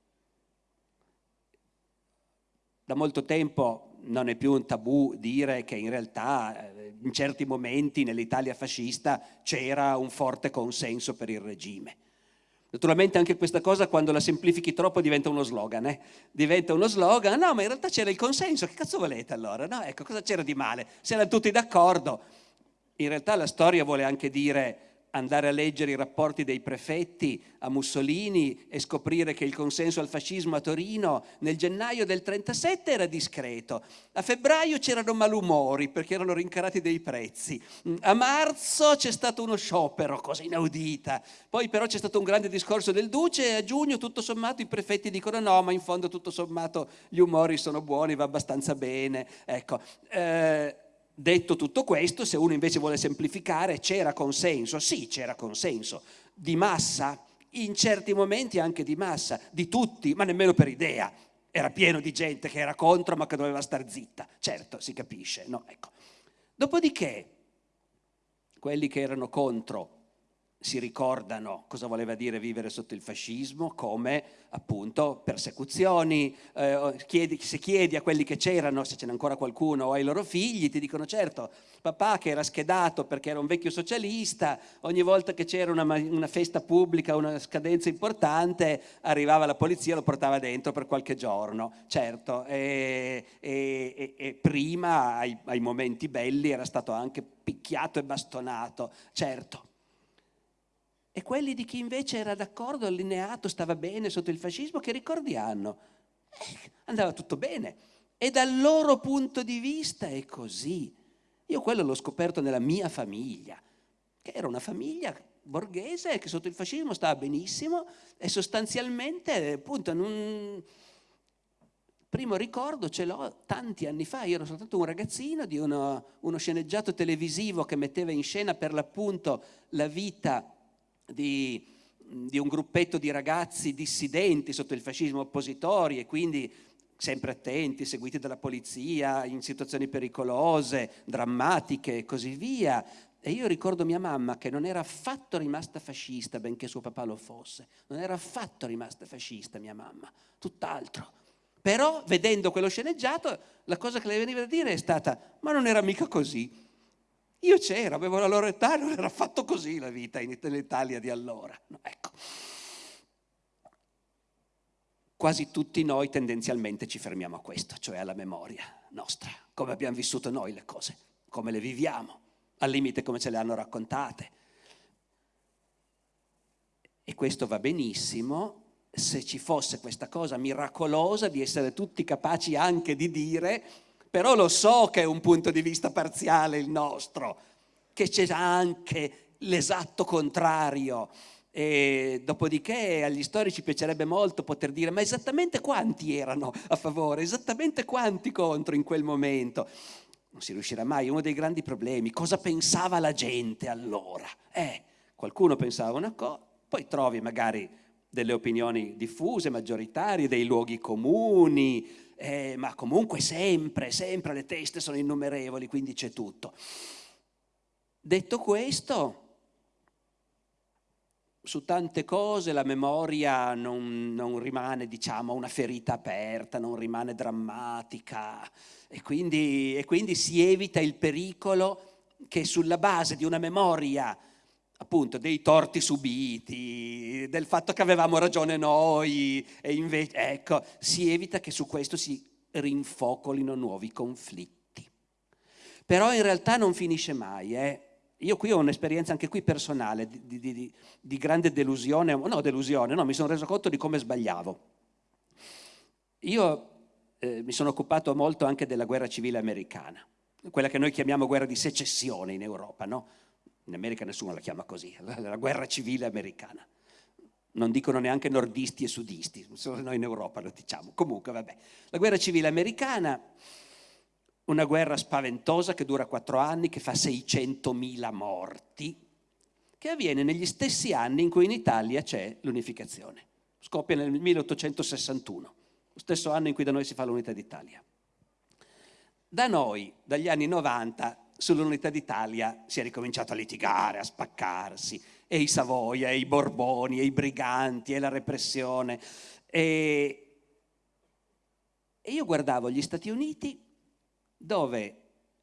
Da molto tempo non è più un tabù dire che in realtà eh, in certi momenti nell'Italia fascista c'era un forte consenso per il regime Naturalmente anche questa cosa quando la semplifichi troppo diventa uno slogan, eh? diventa uno slogan, no ma in realtà c'era il consenso, che cazzo volete allora? No, ecco, cosa c'era di male? Se erano tutti d'accordo. In realtà la storia vuole anche dire andare a leggere i rapporti dei prefetti a Mussolini e scoprire che il consenso al fascismo a Torino nel gennaio del 37 era discreto, a febbraio c'erano malumori perché erano rincarati dei prezzi, a marzo c'è stato uno sciopero, cosa inaudita, poi però c'è stato un grande discorso del Duce e a giugno tutto sommato i prefetti dicono no ma in fondo tutto sommato gli umori sono buoni, va abbastanza bene, ecco. Eh, Detto tutto questo, se uno invece vuole semplificare, c'era consenso? Sì, c'era consenso. Di massa? In certi momenti anche di massa, di tutti, ma nemmeno per idea. Era pieno di gente che era contro ma che doveva star zitta. Certo, si capisce, no? Ecco. Dopodiché, quelli che erano contro si ricordano cosa voleva dire vivere sotto il fascismo come appunto persecuzioni, eh, chiedi, se chiedi a quelli che c'erano, se ce n'è ancora qualcuno, o ai loro figli, ti dicono certo, papà che era schedato perché era un vecchio socialista, ogni volta che c'era una, una, festa pubblica, una scadenza importante, arrivava la polizia e lo portava dentro per qualche giorno, certo, e, e, e, prima ai, ai momenti belli era stato anche picchiato e bastonato, certo e quelli di chi invece era d'accordo, allineato, stava bene sotto il fascismo, che ricordi hanno? eh, andava tutto bene. E dal loro punto di vista è così. Io quello l'ho scoperto nella mia famiglia, che era una famiglia borghese che sotto il fascismo stava benissimo e sostanzialmente appunto in un primo ricordo ce l'ho tanti anni fa, io ero soltanto un ragazzino di uno, uno sceneggiato televisivo che metteva in scena per l'appunto la vita di, di un gruppetto di ragazzi dissidenti sotto il fascismo oppositori e quindi sempre attenti, seguiti dalla polizia, in situazioni pericolose, drammatiche e così via. E io ricordo mia mamma che non era affatto rimasta fascista, benché suo papà lo fosse. Non era affatto rimasta fascista mia mamma, tutt'altro. Però, vedendo quello sceneggiato, la cosa che le veniva da dire è stata, ma non era mica così. Io c'ero, avevo la loro età, non era affatto così la vita in Italia di allora. Ecco. Quasi tutti noi tendenzialmente ci fermiamo a questo, cioè alla memoria nostra, come abbiamo vissuto noi le cose, come le viviamo al limite come ce le hanno raccontate. E questo va benissimo se ci fosse questa cosa miracolosa di essere tutti capaci anche di dire, però lo so che è un punto di vista parziale il nostro, che c'è anche l'esatto contrario. E dopodiché agli storici piacerebbe molto poter dire ma esattamente quanti erano a favore, esattamente quanti contro in quel momento non si riuscirà mai, uno dei grandi problemi, cosa pensava la gente allora? Eh, qualcuno pensava una cosa, poi trovi magari delle opinioni diffuse, maggioritarie, dei luoghi comuni, eh, ma comunque sempre, sempre le teste sono innumerevoli, quindi c'è tutto. Detto questo, su tante cose la memoria non, non, rimane, diciamo, una ferita aperta, non rimane drammatica e quindi, e quindi si evita il pericolo che sulla base di una memoria appunto dei torti subiti, del fatto che avevamo ragione noi e invece, ecco, si evita che su questo si rinfocolino nuovi conflitti. Però in realtà non finisce mai, eh? Io qui ho un'esperienza anche qui personale di, di, di, di, grande delusione, no delusione, no, mi sono reso conto di come sbagliavo. Io eh, mi sono occupato molto anche della guerra civile americana, quella che noi chiamiamo guerra di secessione in Europa, no? In America nessuno la chiama così, la guerra civile americana. Non dicono neanche nordisti e sudisti, solo noi in Europa lo diciamo. Comunque, vabbè. La guerra civile americana una guerra spaventosa che dura quattro anni, che fa 600.000 morti, che avviene negli stessi anni in cui in Italia c'è l'unificazione. Scoppia nel 1861, lo stesso anno in cui da noi si fa l'unità d'Italia. Da noi, dagli anni 90, sull'unità d'Italia si è ricominciato a litigare, a spaccarsi, e i Savoia, e i Borboni, e i briganti, e la repressione. E, e io guardavo gli Stati Uniti dove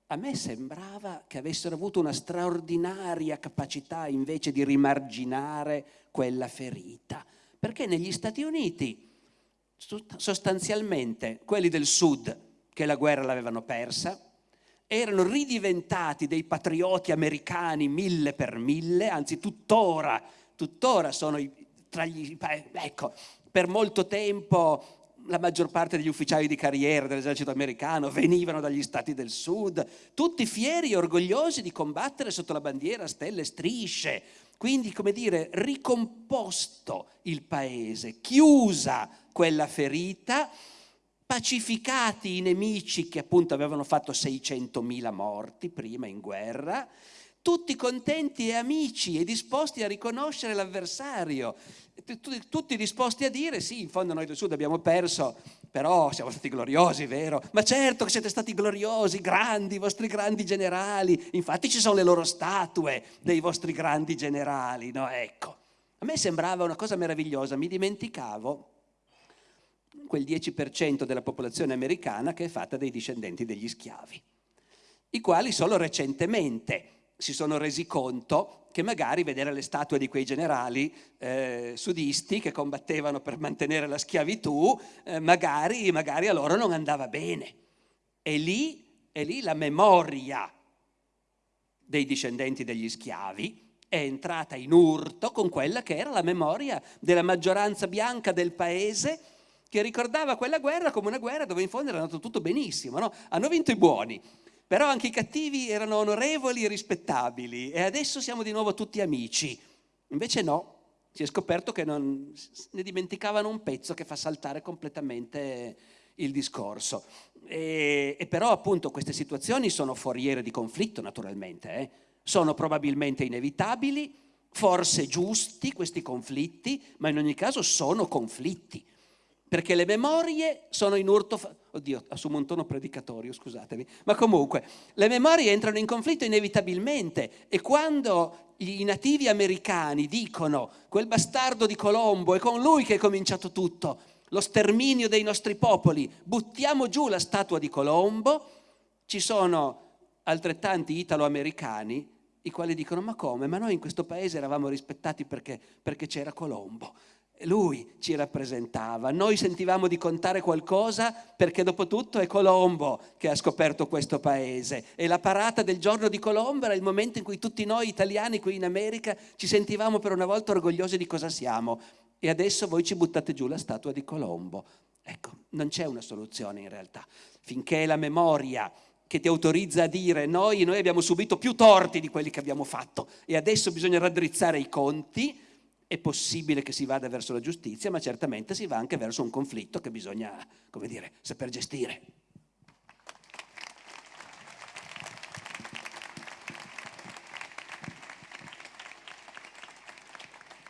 a me sembrava che avessero avuto una straordinaria capacità invece di rimarginare quella ferita, perché negli Stati Uniti sostanzialmente quelli del sud che la guerra l'avevano persa, erano ridiventati dei patrioti americani mille per mille, anzi tuttora, tuttora sono tra gli... ecco, per molto tempo la maggior parte degli ufficiali di carriera dell'esercito americano venivano dagli stati del sud, tutti fieri e orgogliosi di combattere sotto la bandiera stelle e strisce. Quindi, come dire, ricomposto il paese, chiusa quella ferita, pacificati i nemici che appunto avevano fatto 600.000 morti prima in guerra, tutti contenti e amici e disposti a riconoscere l'avversario tutti disposti a dire sì, in fondo noi del Sud abbiamo perso, però siamo stati gloriosi, vero? Ma certo che siete stati gloriosi, grandi, i vostri grandi generali, infatti ci sono le loro statue dei vostri grandi generali, no? Ecco, a me sembrava una cosa meravigliosa, mi dimenticavo quel 10% della popolazione americana che è fatta dai discendenti degli schiavi, i quali solo recentemente si sono resi conto che magari vedere le statue di quei generali eh, sudisti che combattevano per mantenere la schiavitù, eh, magari, magari, a loro non andava bene. E lì, e lì la memoria dei discendenti degli schiavi è entrata in urto con quella che era la memoria della maggioranza bianca del paese che ricordava quella guerra come una guerra dove in fondo era andato tutto benissimo, no? hanno vinto i buoni, però anche i cattivi erano onorevoli e rispettabili e adesso siamo di nuovo tutti amici. Invece no, si è scoperto che non, ne dimenticavano un pezzo che fa saltare completamente il discorso. E, e però appunto queste situazioni sono foriere di conflitto naturalmente, eh? sono probabilmente inevitabili, forse giusti questi conflitti, ma in ogni caso sono conflitti perché le memorie sono in urto, oddio assumo un tono predicatorio scusatemi, ma comunque le memorie entrano in conflitto inevitabilmente e quando i nativi americani dicono quel bastardo di Colombo è con lui che è cominciato tutto, lo sterminio dei nostri popoli, buttiamo giù la statua di Colombo, ci sono altrettanti italo-americani i quali dicono ma come? Ma noi in questo paese eravamo rispettati perché, c'era Colombo lui ci rappresentava, noi sentivamo di contare qualcosa perché dopo tutto è Colombo che ha scoperto questo paese e la parata del giorno di Colombo era il momento in cui tutti noi italiani qui in America ci sentivamo per una volta orgogliosi di cosa siamo e adesso voi ci buttate giù la statua di Colombo. Ecco, non c'è una soluzione in realtà. Finché la memoria che ti autorizza a dire noi, noi abbiamo subito più torti di quelli che abbiamo fatto e adesso bisogna raddrizzare i conti, è possibile che si vada verso la giustizia, ma certamente si va anche verso un conflitto che bisogna, come dire, saper gestire.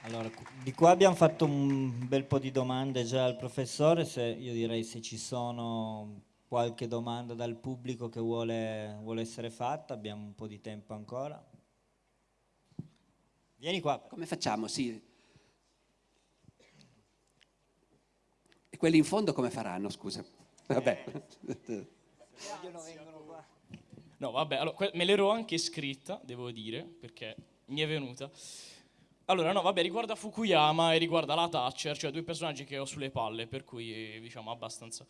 Allora, di qua abbiamo fatto un bel po' di domande già al professore, se, io direi se ci sono qualche domanda dal pubblico che vuole, vuole essere fatta, abbiamo un po' di tempo ancora. Vieni qua.
Come facciamo? Sì. E quelli in fondo come faranno, scusa? Vabbè.
No, vabbè, allora, me l'ero anche scritta, devo dire, perché mi è venuta. Allora, no, vabbè, riguarda Fukuyama e riguarda la Thatcher, cioè due personaggi che ho sulle palle, per cui diciamo abbastanza.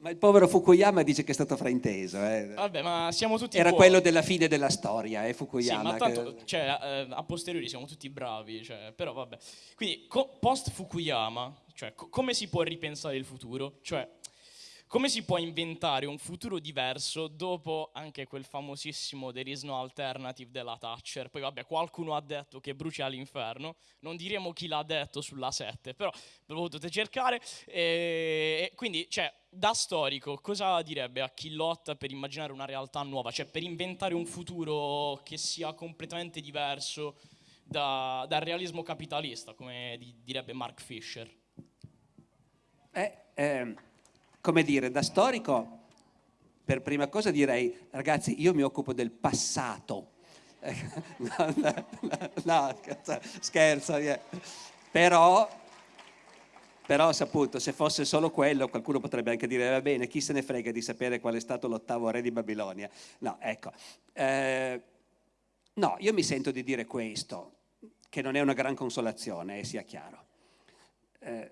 Ma il povero Fukuyama dice che è stato frainteso. Eh.
Vabbè, ma siamo tutti.
Era buoni. quello della fine della storia, eh, Fukuyama.
Sì, ma tanto, che... cioè, eh, a posteriori siamo tutti bravi, cioè, però vabbè. Quindi, post Fukuyama, cioè, co come si può ripensare il futuro? Cioè, come si può inventare un futuro diverso dopo anche quel famosissimo There is no alternative della Thatcher? Poi vabbè, qualcuno ha detto che brucia all'inferno, non diremo chi l'ha detto sulla 7, però ve lo potete cercare. E, quindi, cioè, da storico, cosa direbbe a chi lotta per immaginare una realtà nuova? Cioè, per inventare un futuro che sia completamente diverso da, dal realismo capitalista, come direbbe Mark Fisher?
Eh, eh come dire, da storico, per prima cosa direi, ragazzi, io mi occupo del passato. no, no, no, scherzo, però, però saputo, se fosse solo quello, qualcuno potrebbe anche dire, va bene, chi se ne frega di sapere qual è stato l'ottavo re di Babilonia. No, ecco. Eh, no, io mi sento di dire questo, che non è una gran consolazione, eh, sia chiaro. Eh,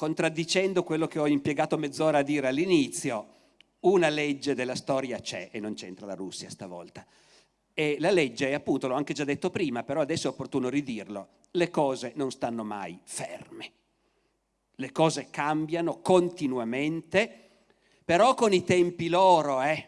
contraddicendo quello che ho impiegato mezz'ora a dire all'inizio, una legge della storia c'è e non c'entra la Russia stavolta. E la legge, appunto, l'ho anche già detto prima, però adesso è opportuno ridirlo, le cose non stanno mai ferme. Le cose cambiano continuamente, però con i tempi loro, eh.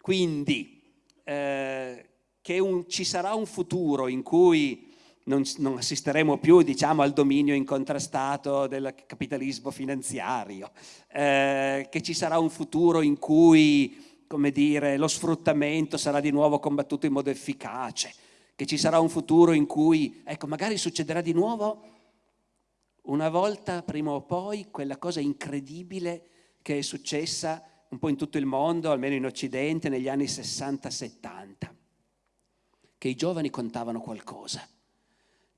Quindi, eh, che un, ci sarà un futuro in cui non, non assisteremo più diciamo, al dominio incontrastato del capitalismo finanziario, eh, che ci sarà un futuro in cui come dire, lo sfruttamento sarà di nuovo combattuto in modo efficace, che ci sarà un futuro in cui, ecco, magari succederà di nuovo una volta, prima o poi, quella cosa incredibile che è successa un po' in tutto il mondo, almeno in Occidente, negli anni 60-70, che i giovani contavano qualcosa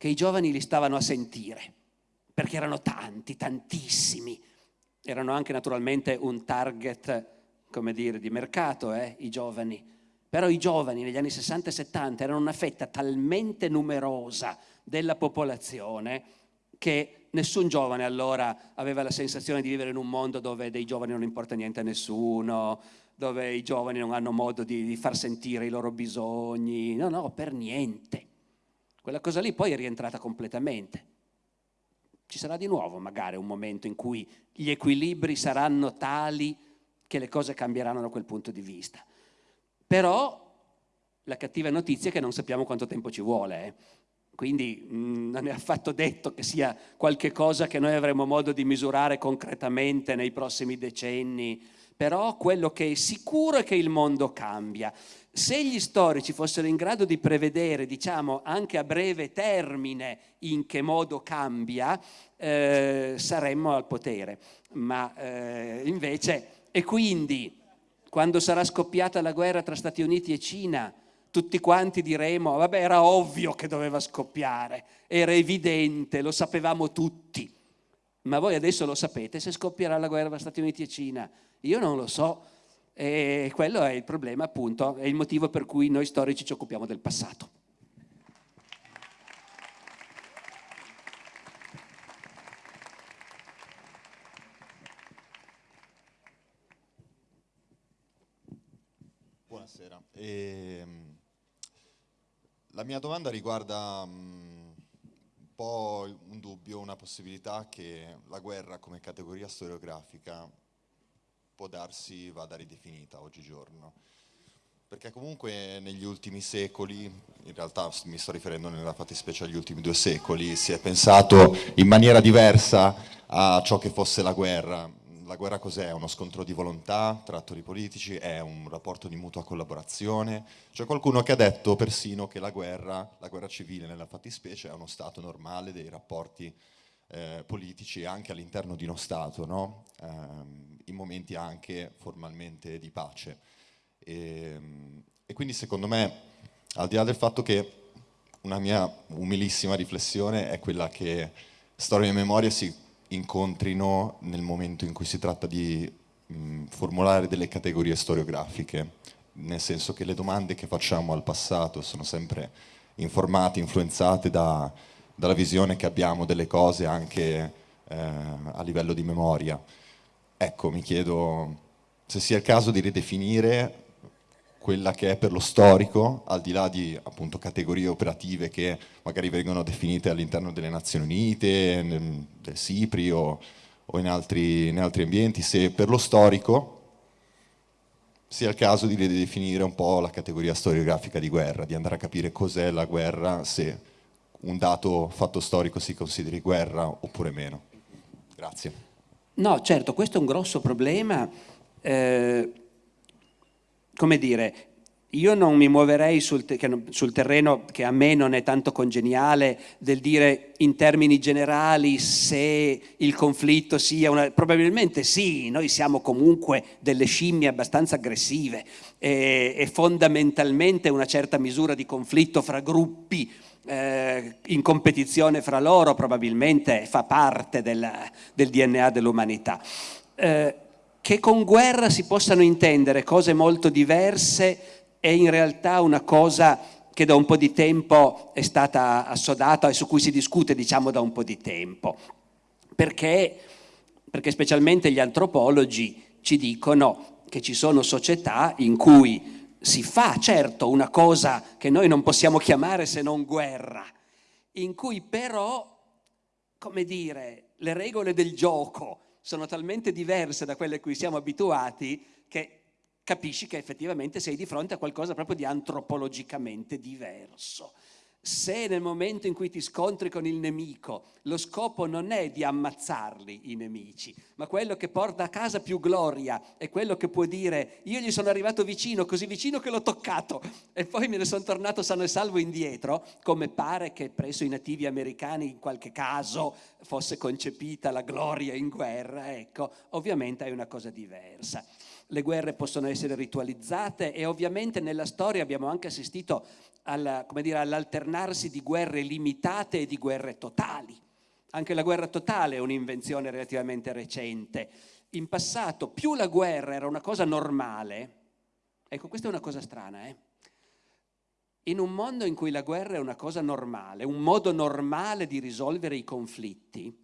che i giovani li stavano a sentire, perché erano tanti, tantissimi. Erano anche naturalmente un target, come dire, di mercato, eh, i giovani. Però i giovani negli anni 60 e 70 erano una fetta talmente numerosa della popolazione che nessun giovane allora aveva la sensazione di vivere in un mondo dove dei giovani non importa niente a nessuno, dove i giovani non hanno modo di, di far sentire i loro bisogni. No, no, per niente. Quella cosa lì poi è rientrata completamente. Ci sarà di nuovo magari un momento in cui gli equilibri saranno tali che le cose cambieranno da quel punto di vista. Però la cattiva notizia è che non sappiamo quanto tempo ci vuole. Eh. Quindi mh, mm, non è affatto detto che sia qualche cosa che noi avremo modo di misurare concretamente nei prossimi decenni, però quello che è sicuro è che il mondo cambia. Se gli storici fossero in grado di prevedere, diciamo, anche a breve termine in che modo cambia, eh, saremmo al potere. Ma eh, invece e quindi, quando sarà scoppiata la guerra tra Stati Uniti e Cina, tutti quanti diremo, vabbè, era ovvio che doveva scoppiare, era evidente, lo sapevamo tutti. Ma voi adesso lo sapete se scoppierà la guerra tra Stati Uniti e Cina? Io non lo so. E quello è il problema, appunto, è il motivo per cui noi storici ci occupiamo del passato.
E, ehm, la mia domanda riguarda um, un po' un dubbio, una possibilità che la guerra come categoria storiografica può darsi vada ridefinita oggigiorno. Perché comunque negli ultimi secoli, in realtà mi sto riferendo nella fattispecie agli ultimi due secoli, si è pensato in maniera diversa a ciò che fosse la guerra la guerra cos'è? Uno scontro di volontà tra attori politici? È un rapporto di mutua collaborazione? C'è qualcuno che ha detto persino che la guerra, la guerra civile nella fattispecie, è uno stato normale dei rapporti eh, politici anche all'interno di uno Stato, no? eh, in momenti anche formalmente di pace. E, e quindi secondo me, al di là del fatto che una mia umilissima riflessione è quella che storia e memoria si incontrino nel momento in cui si tratta di mh, formulare delle categorie storiografiche, nel senso che le domande che facciamo al passato sono sempre informate, influenzate da, dalla visione che abbiamo delle cose anche eh, a livello di memoria. Ecco, mi chiedo se sia il caso di ridefinire quella che è per lo storico, al di là di appunto, categorie operative che magari vengono definite all'interno delle Nazioni Unite, nel, del SIPRI o, o in, altri, in, altri, ambienti, se per lo storico sia il caso di ridefinire un po' la categoria storiografica di guerra, di andare a capire cos'è la guerra, se un dato fatto storico si consideri guerra oppure meno. Grazie.
No, certo, questo è un grosso problema. Eh, come dire, io non mi muoverei sul, te sul, terreno che a me non è tanto congeniale del dire in termini generali se il conflitto sia una... Probabilmente sì, noi siamo comunque delle scimmie abbastanza aggressive e, e fondamentalmente una certa misura di conflitto fra gruppi eh, in competizione fra loro probabilmente fa parte del, del DNA dell'umanità. Eh, che con guerra si possano intendere cose molto diverse è in realtà una cosa che da un po' di tempo è stata assodata e su cui si discute diciamo da un po' di tempo. Perché? Perché specialmente gli antropologi ci dicono che ci sono società in cui si fa certo una cosa che noi non possiamo chiamare se non guerra, in cui però, come dire, le regole del gioco sono talmente diverse da quelle a cui siamo abituati che capisci che effettivamente sei di fronte a qualcosa proprio di antropologicamente diverso. Se nel momento in cui ti scontri con il nemico lo scopo non è di ammazzarli i nemici, ma quello che porta a casa più gloria è quello che può dire io gli sono arrivato vicino, così vicino che l'ho toccato e poi me ne sono tornato sano e salvo indietro, come pare che presso i nativi americani in qualche caso fosse concepita la gloria in guerra, ecco, ovviamente è una cosa diversa le guerre possono essere ritualizzate e ovviamente nella storia abbiamo anche assistito all'alternarsi di guerre limitate e di guerre totali. Anche la guerra totale è un'invenzione relativamente recente. In passato più la guerra era una cosa normale, ecco questa è una cosa strana, eh? in un mondo in cui la guerra è una cosa normale, un modo normale di risolvere i conflitti,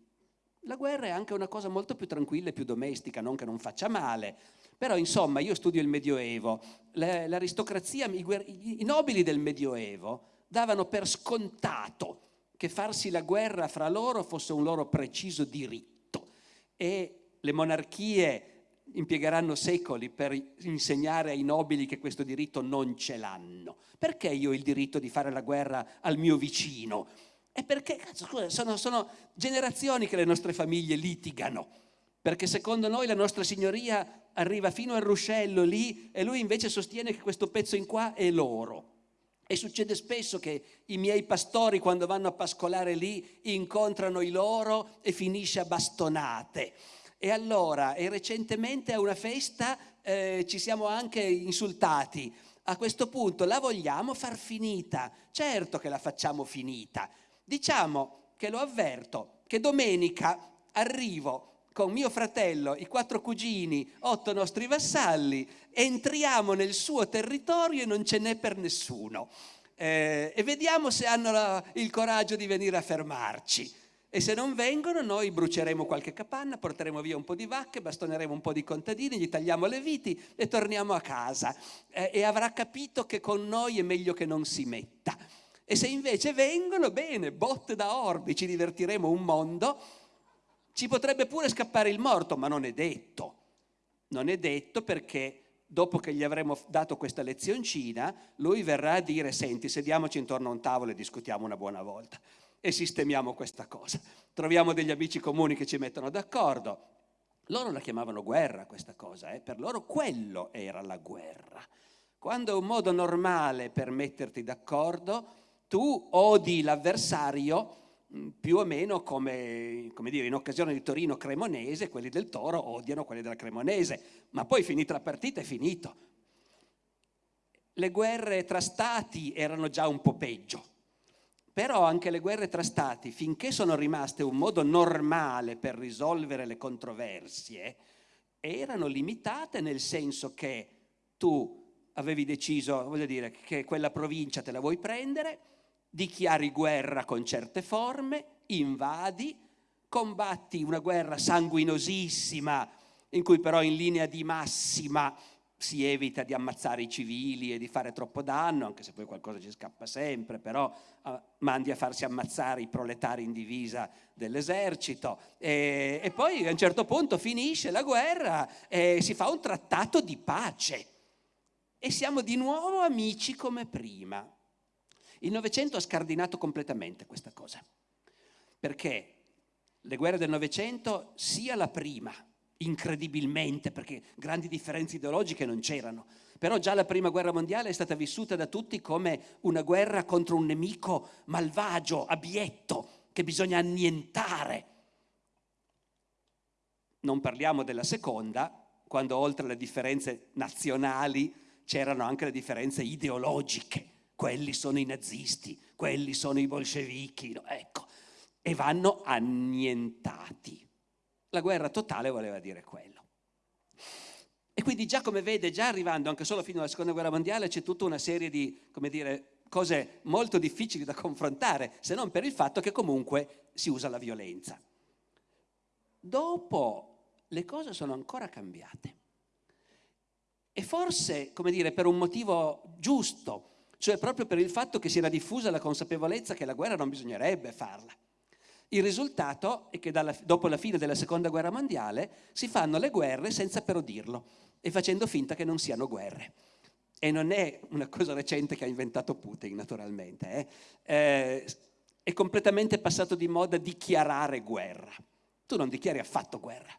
la guerra è anche una cosa molto più tranquilla e più domestica, non che non faccia male, però insomma io studio il Medioevo, l'aristocrazia, i, nobili del Medioevo davano per scontato che farsi la guerra fra loro fosse un loro preciso diritto e le monarchie impiegheranno secoli per insegnare ai nobili che questo diritto non ce l'hanno. Perché io ho il diritto di fare la guerra al mio vicino? È perché, scusa, sono, sono generazioni che le nostre famiglie litigano, perché secondo noi la nostra signoria arriva fino al ruscello lì e lui invece sostiene che questo pezzo in qua è loro. E succede spesso che i miei pastori quando vanno a pascolare lì incontrano i loro e finisce a bastonate. E allora, e recentemente a una festa eh, ci siamo anche insultati. A questo punto la vogliamo far finita? Certo che la facciamo finita. Diciamo che lo avverto, che domenica arrivo con mio fratello, i quattro cugini, otto nostri vassalli, entriamo nel suo territorio e non ce n'è per nessuno. Eh, e vediamo se hanno la, il coraggio di venire a fermarci. E se non vengono noi bruceremo qualche capanna, porteremo via un po' di vacche, bastoneremo un po' di contadini, gli tagliamo le viti e torniamo a casa. Eh, e avrà capito che con noi è meglio che non si metta. E se invece vengono, bene, botte da orbi, ci divertiremo un mondo, ci potrebbe pure scappare il morto, ma non è detto. Non è detto perché dopo che gli avremo dato questa lezioncina, lui verrà a dire, senti, sediamoci intorno a un tavolo e discutiamo una buona volta e sistemiamo questa cosa. Troviamo degli amici comuni che ci mettono d'accordo. Loro la chiamavano guerra questa cosa, eh? per loro quello era la guerra. Quando è un modo normale per metterti d'accordo, tu odi l'avversario più o meno come, come, dire, in occasione di Torino Cremonese, quelli del Toro odiano quelli della Cremonese, ma poi finita la partita è finito. Le guerre tra stati erano già un po' peggio però anche le guerre tra stati, finché sono rimaste un modo normale per risolvere le controversie, erano limitate nel senso che tu avevi deciso, voglio dire, che quella provincia te la vuoi prendere, dichiari guerra con certe forme, invadi, combatti una guerra sanguinosissima, in cui però in linea di massima si evita di ammazzare i civili e di fare troppo danno, anche se poi qualcosa ci scappa sempre, però uh, mandi a farsi ammazzare i proletari in divisa dell'esercito e, e, poi a un certo punto finisce la guerra e si fa un trattato di pace e siamo di nuovo amici come prima. Il Novecento ha scardinato completamente questa cosa, perché le guerre del Novecento, sia la prima incredibilmente, perché grandi differenze ideologiche non c'erano. Però già la prima guerra mondiale è stata vissuta da tutti come una guerra contro un nemico malvagio, abietto, che bisogna annientare. Non parliamo della seconda, quando oltre alle differenze nazionali c'erano anche le differenze ideologiche. Quelli sono i nazisti, quelli sono i bolscevichi, no? ecco, e vanno annientati. La guerra totale voleva dire quello. E quindi già come vede, già arrivando anche solo fino alla seconda guerra mondiale, c'è tutta una serie di, come dire, cose molto difficili da confrontare, se non per il fatto che comunque si usa la violenza. Dopo le cose sono ancora cambiate. E forse, come dire, per un motivo giusto, cioè proprio per il fatto che si era diffusa la consapevolezza che la guerra non bisognerebbe farla. Il risultato è che dalla, dopo la fine della seconda guerra mondiale si fanno le guerre senza però dirlo e facendo finta che non siano guerre. E non è una cosa recente che ha inventato Putin, naturalmente. Eh? Eh, è completamente passato di moda dichiarare guerra. Tu non dichiari affatto guerra.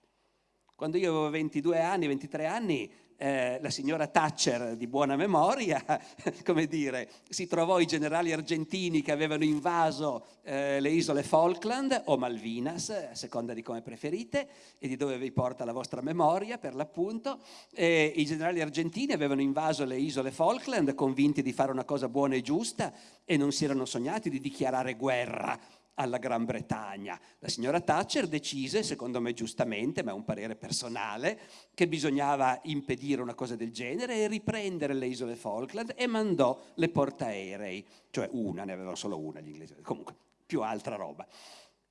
Quando io avevo 22 anni, 23 anni, eh, la signora Thatcher di buona memoria, come dire, si trovò i generali argentini che avevano invaso eh, le isole Falkland o Malvinas, a seconda di come preferite e di dove vi porta la vostra memoria per l'appunto. I generali argentini avevano invaso le isole Falkland convinti di fare una cosa buona e giusta e non si erano sognati di dichiarare guerra alla Gran Bretagna. La signora Thatcher decise, secondo me giustamente, ma è un parere personale, che bisognava impedire una cosa del genere e riprendere le isole Falkland e mandò le portaerei, cioè una, ne avevano solo una gli inglesi, comunque più altra roba.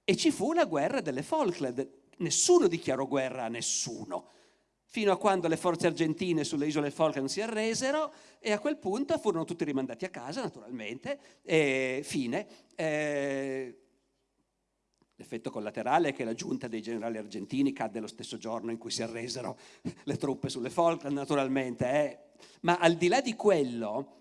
E ci fu la guerra delle Falkland, nessuno dichiarò guerra a nessuno, fino a quando le forze argentine sulle isole Falkland si arresero e a quel punto furono tutti rimandati a casa, naturalmente, e fine. Eh, L'effetto collaterale è che la giunta dei generali argentini cadde lo stesso giorno in cui si arresero le truppe sulle Falkland, naturalmente. Eh. Ma al di là di quello,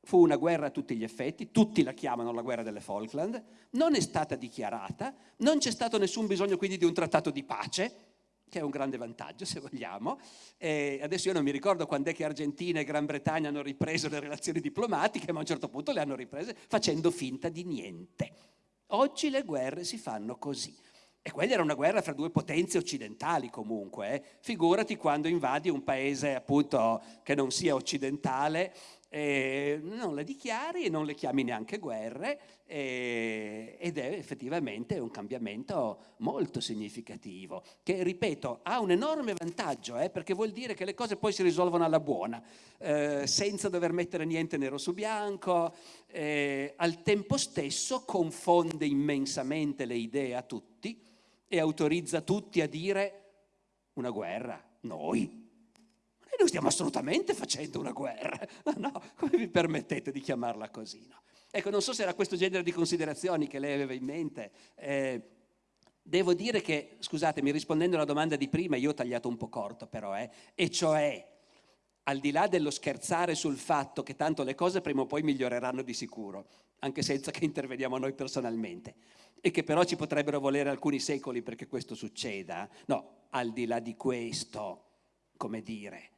fu una guerra a tutti gli effetti, tutti la chiamano la guerra delle Falkland, non è stata dichiarata, non c'è stato nessun bisogno quindi di un trattato di pace, che è un grande vantaggio se vogliamo. E adesso io non mi ricordo quando è che Argentina e Gran Bretagna hanno ripreso le relazioni diplomatiche, ma a un certo punto le hanno riprese facendo finta di niente. Oggi le guerre si fanno così. E quella era una guerra fra due potenze occidentali comunque. Eh. Figurati quando invadi un paese appunto che non sia occidentale eh, non le dichiari e non le chiami neanche guerre eh, ed è effettivamente un cambiamento molto significativo che, ripeto, ha un enorme vantaggio eh, perché vuol dire che le cose poi si risolvono alla buona, eh, senza dover mettere niente nero su bianco, eh, al tempo stesso confonde immensamente le idee a tutti e autorizza tutti a dire una guerra, noi, e noi stiamo assolutamente facendo una guerra. No, no, come vi permettete di chiamarla così? No? Ecco, non so se era questo genere di considerazioni che lei aveva in mente. Eh, devo dire che, scusatemi, rispondendo alla domanda di prima, io ho tagliato un po' corto però, eh, e cioè, al di là dello scherzare sul fatto che tanto le cose prima o poi miglioreranno di sicuro, anche senza che interveniamo noi personalmente, e che però ci potrebbero volere alcuni secoli perché questo succeda, no, al di là di questo, come dire,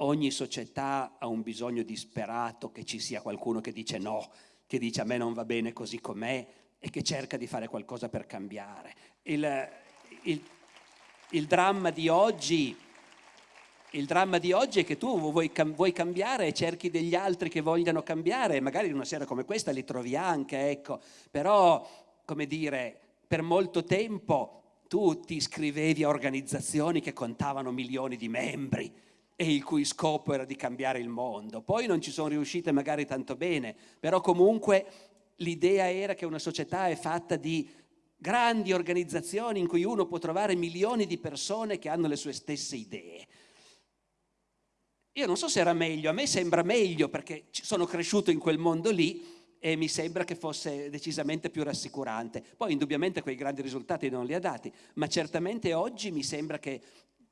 Ogni società ha un bisogno disperato che ci sia qualcuno che dice no, che dice a me non va bene così com'è e che cerca di fare qualcosa per cambiare. Il, il, il, dramma, di oggi, il dramma di oggi è che tu vuoi, vuoi, cambiare e cerchi degli altri che vogliano cambiare, magari in una sera come questa li trovi anche, ecco, però, come dire, per molto tempo tu ti iscrivevi a organizzazioni che contavano milioni di membri, e il cui scopo era di cambiare il mondo. Poi non ci sono riuscite magari tanto bene, però comunque l'idea era che una società è fatta di grandi organizzazioni in cui uno può trovare milioni di persone che hanno le sue stesse idee. Io non so se era meglio, a me sembra meglio perché sono cresciuto in quel mondo lì e mi sembra che fosse decisamente più rassicurante. Poi indubbiamente quei grandi risultati non li ha dati, ma certamente oggi mi sembra che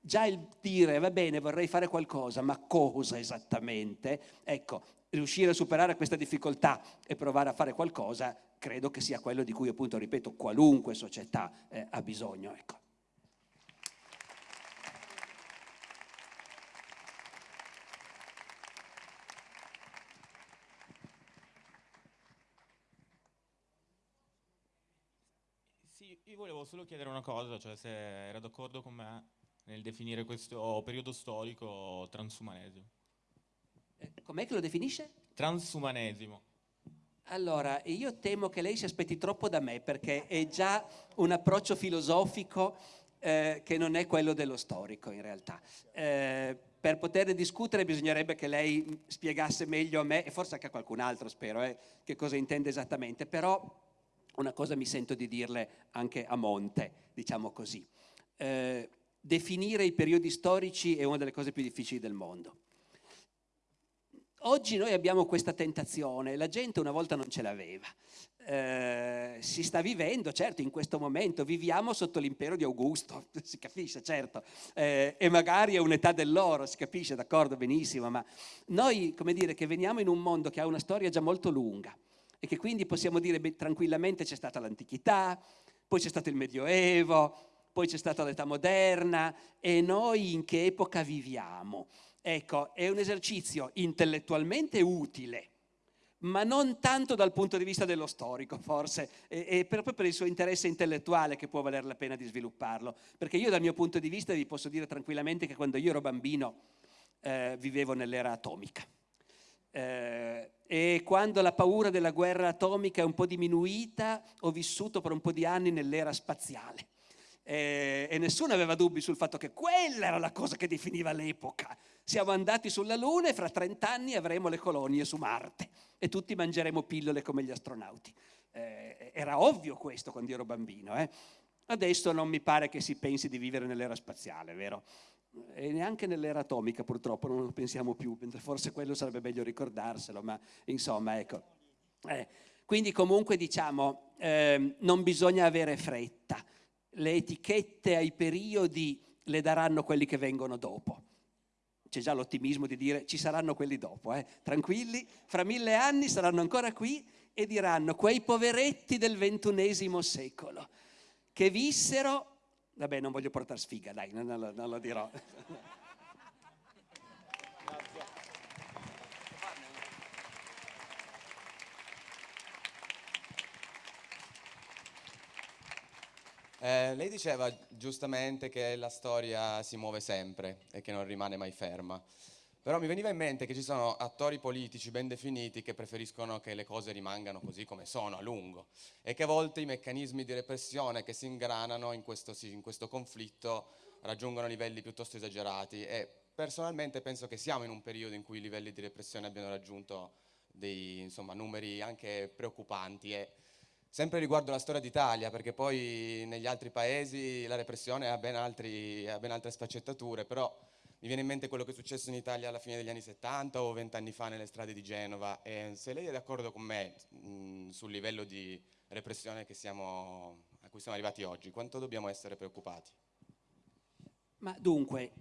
già il dire va bene vorrei fare qualcosa, ma cosa esattamente? Ecco, riuscire a superare questa difficoltà e provare a fare qualcosa credo che sia quello di cui appunto, ripeto, qualunque società eh, ha bisogno. Ecco.
Io volevo solo chiedere una cosa, cioè se era d'accordo con me nel definire questo periodo storico transumanesimo.
Eh, com'è che lo definisce?
Transumanesimo.
Allora, io temo che lei si aspetti troppo da me perché è già un approccio filosofico eh, che non è quello dello storico in realtà. Eh, per poter discutere bisognerebbe che lei spiegasse meglio a me e forse anche a qualcun altro, spero, eh, che cosa intende esattamente, però una cosa mi sento di dirle anche a monte, diciamo così. Eh, definire i periodi storici è una delle cose più difficili del mondo. Oggi noi abbiamo questa tentazione, la gente una volta non ce l'aveva. Eh, si sta vivendo, certo, in questo momento, viviamo sotto l'impero di Augusto, si capisce, certo, eh, e magari è un'età dell'oro, si capisce, d'accordo, benissimo, ma noi, come dire, che veniamo in un mondo che ha una storia già molto lunga e che quindi possiamo dire beh, tranquillamente c'è stata l'antichità, poi c'è stato il Medioevo, poi c'è stata l'età moderna e noi in che epoca viviamo? Ecco, è un esercizio intellettualmente utile, ma non tanto dal punto di vista dello storico, forse, è proprio per il suo interesse intellettuale che può valer la pena di svilupparlo. Perché io dal mio punto di vista vi posso dire tranquillamente che quando io ero bambino eh, vivevo nell'era atomica. Eh, e quando la paura della guerra atomica è un po' diminuita, ho vissuto per un po' di anni nell'era spaziale eh, e nessuno aveva dubbi sul fatto che quella era la cosa che definiva l'epoca. Siamo andati sulla Luna e fra 30 anni avremo le colonie su Marte e tutti mangeremo pillole come gli astronauti. Eh, era ovvio questo quando ero bambino. Eh? Adesso non mi pare che si pensi di vivere nell'era spaziale, vero? e neanche nell'era atomica purtroppo non lo pensiamo più, forse quello sarebbe meglio ricordarselo, ma insomma ecco. Eh, quindi comunque diciamo eh, non bisogna avere fretta, le etichette ai periodi le daranno quelli che vengono dopo. C'è già l'ottimismo di dire ci saranno quelli dopo, eh? tranquilli, fra mille anni saranno ancora qui e diranno quei poveretti del ventunesimo secolo che vissero Vabbè, non voglio portare sfiga, dai, non, non, non lo dirò.
Eh, lei diceva giustamente che la storia si muove sempre e che non rimane mai ferma. Però mi veniva in mente che ci sono attori politici ben definiti che preferiscono che le cose rimangano così come sono a lungo e che a volte i meccanismi di repressione che si ingranano in questo, in questo conflitto raggiungono livelli piuttosto esagerati e personalmente penso che siamo in un periodo in cui i livelli di repressione abbiano raggiunto dei insomma, numeri anche preoccupanti e sempre riguardo la storia d'Italia perché poi negli altri paesi la repressione ha ben, altri, ha ben altre sfaccettature però mi viene in mente quello che è successo in Italia alla fine degli anni 70 o vent'anni fa nelle strade di Genova e se lei è d'accordo con me mh, sul livello di repressione siamo, a cui siamo arrivati oggi, quanto dobbiamo essere preoccupati?
Ma dunque,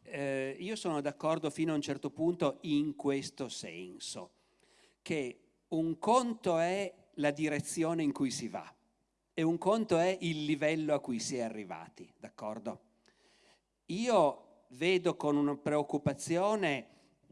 eh, io sono d'accordo fino a un certo punto in questo senso, che un conto è la direzione in cui si va e un conto è il livello a cui si è arrivati, d'accordo? Io vedo con una preoccupazione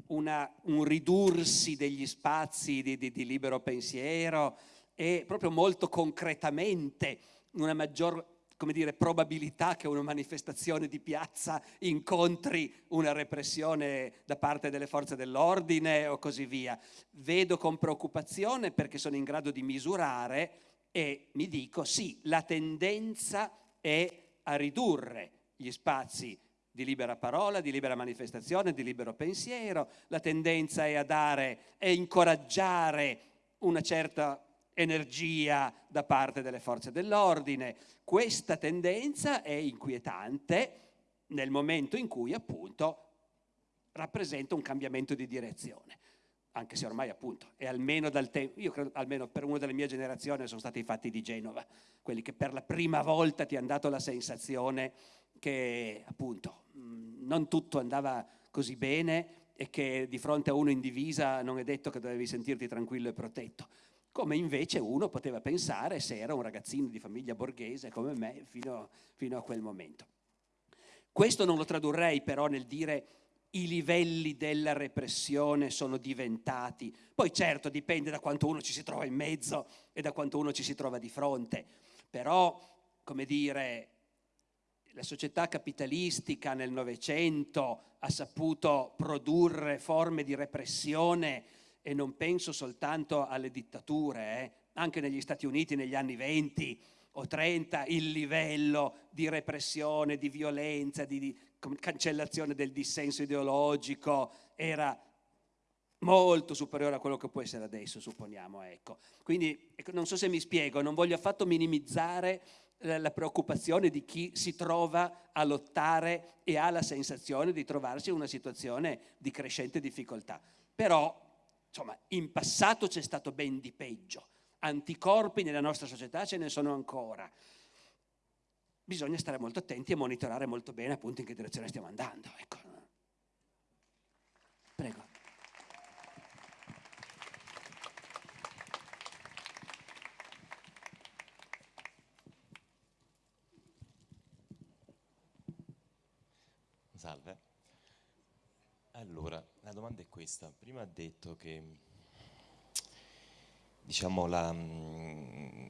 una, un ridursi degli spazi di, di, di libero pensiero e proprio molto concretamente una maggior come dire, probabilità che una manifestazione di piazza incontri una repressione da parte delle forze dell'ordine o così via. Vedo con preoccupazione perché sono in grado di misurare e mi dico sì, la tendenza è a ridurre gli spazi di libera parola, di libera manifestazione, di libero pensiero, la tendenza è a dare e incoraggiare una certa energia da parte delle forze dell'ordine. Questa tendenza è inquietante nel momento in cui appunto rappresenta un cambiamento di direzione anche se ormai appunto è almeno dal tempo, io credo almeno per una delle mie generazioni sono stati i fatti di Genova, quelli che per la prima volta ti hanno dato la sensazione che appunto non tutto andava così bene e che di fronte a uno in divisa non è detto che dovevi sentirti tranquillo e protetto, come invece uno poteva pensare se era un ragazzino di famiglia borghese come me fino, fino a quel momento. Questo non lo tradurrei però nel dire i livelli della repressione sono diventati, poi certo dipende da quanto uno ci si trova in mezzo e da quanto uno ci si trova di fronte, però come dire la società capitalistica nel Novecento ha saputo produrre forme di repressione e non penso soltanto alle dittature, eh, anche negli Stati Uniti negli anni 20 o 30 il livello di repressione, di violenza, di, di cancellazione del dissenso ideologico era molto superiore a quello che può essere adesso, supponiamo. Ecco. Quindi ecco, non so se mi spiego, non voglio affatto minimizzare la preoccupazione di chi si trova a lottare e ha la sensazione di trovarsi in una situazione di crescente difficoltà. Però, insomma, in passato c'è stato ben di peggio. Anticorpi nella nostra società ce ne sono ancora. Bisogna stare molto attenti e monitorare molto bene appunto in che direzione stiamo andando. Ecco. Prego.
Salve. Allora, la domanda è questa. Prima ha detto che diciamo, la,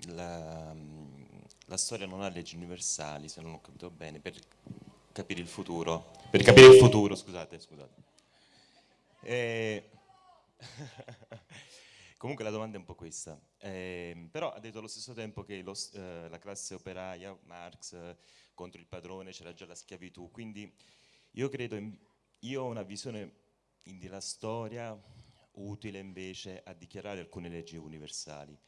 la, la, storia non ha leggi universali, se non ho capito bene, per capire il futuro. Per capire il futuro, scusate, scusate. E... Comunque la domanda è un po' questa. Eh, però ha detto allo stesso tempo che lo, eh, la classe operaia, Marx, contro il padrone, c'era già la schiavitù, quindi io credo, in, io ho una visione della storia utile invece a dichiarare alcune leggi universali,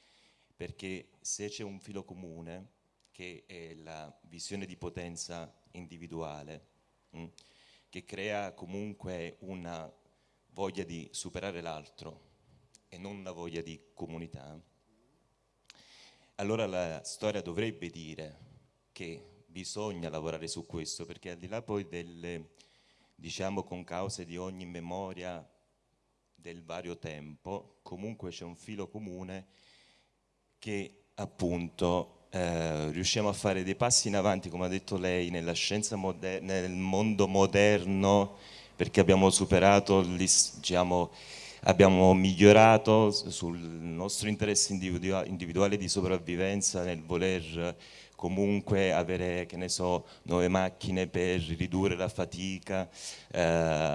perché se c'è un filo comune, che è la visione di potenza individuale, mh, mm, che crea comunque una voglia di superare l'altro e non una voglia di comunità, allora la storia dovrebbe dire che bisogna lavorare su questo, perché al di là poi delle, diciamo, concause di ogni memoria del vario tempo, comunque c'è un filo comune che appunto eh, riusciamo a fare dei passi in avanti, come ha detto lei, nella scienza nel mondo moderno, perché abbiamo superato, diciamo, abbiamo migliorato sul nostro interesse individuale di sopravvivenza nel voler comunque avere, che ne so, nuove macchine per ridurre la fatica, eh,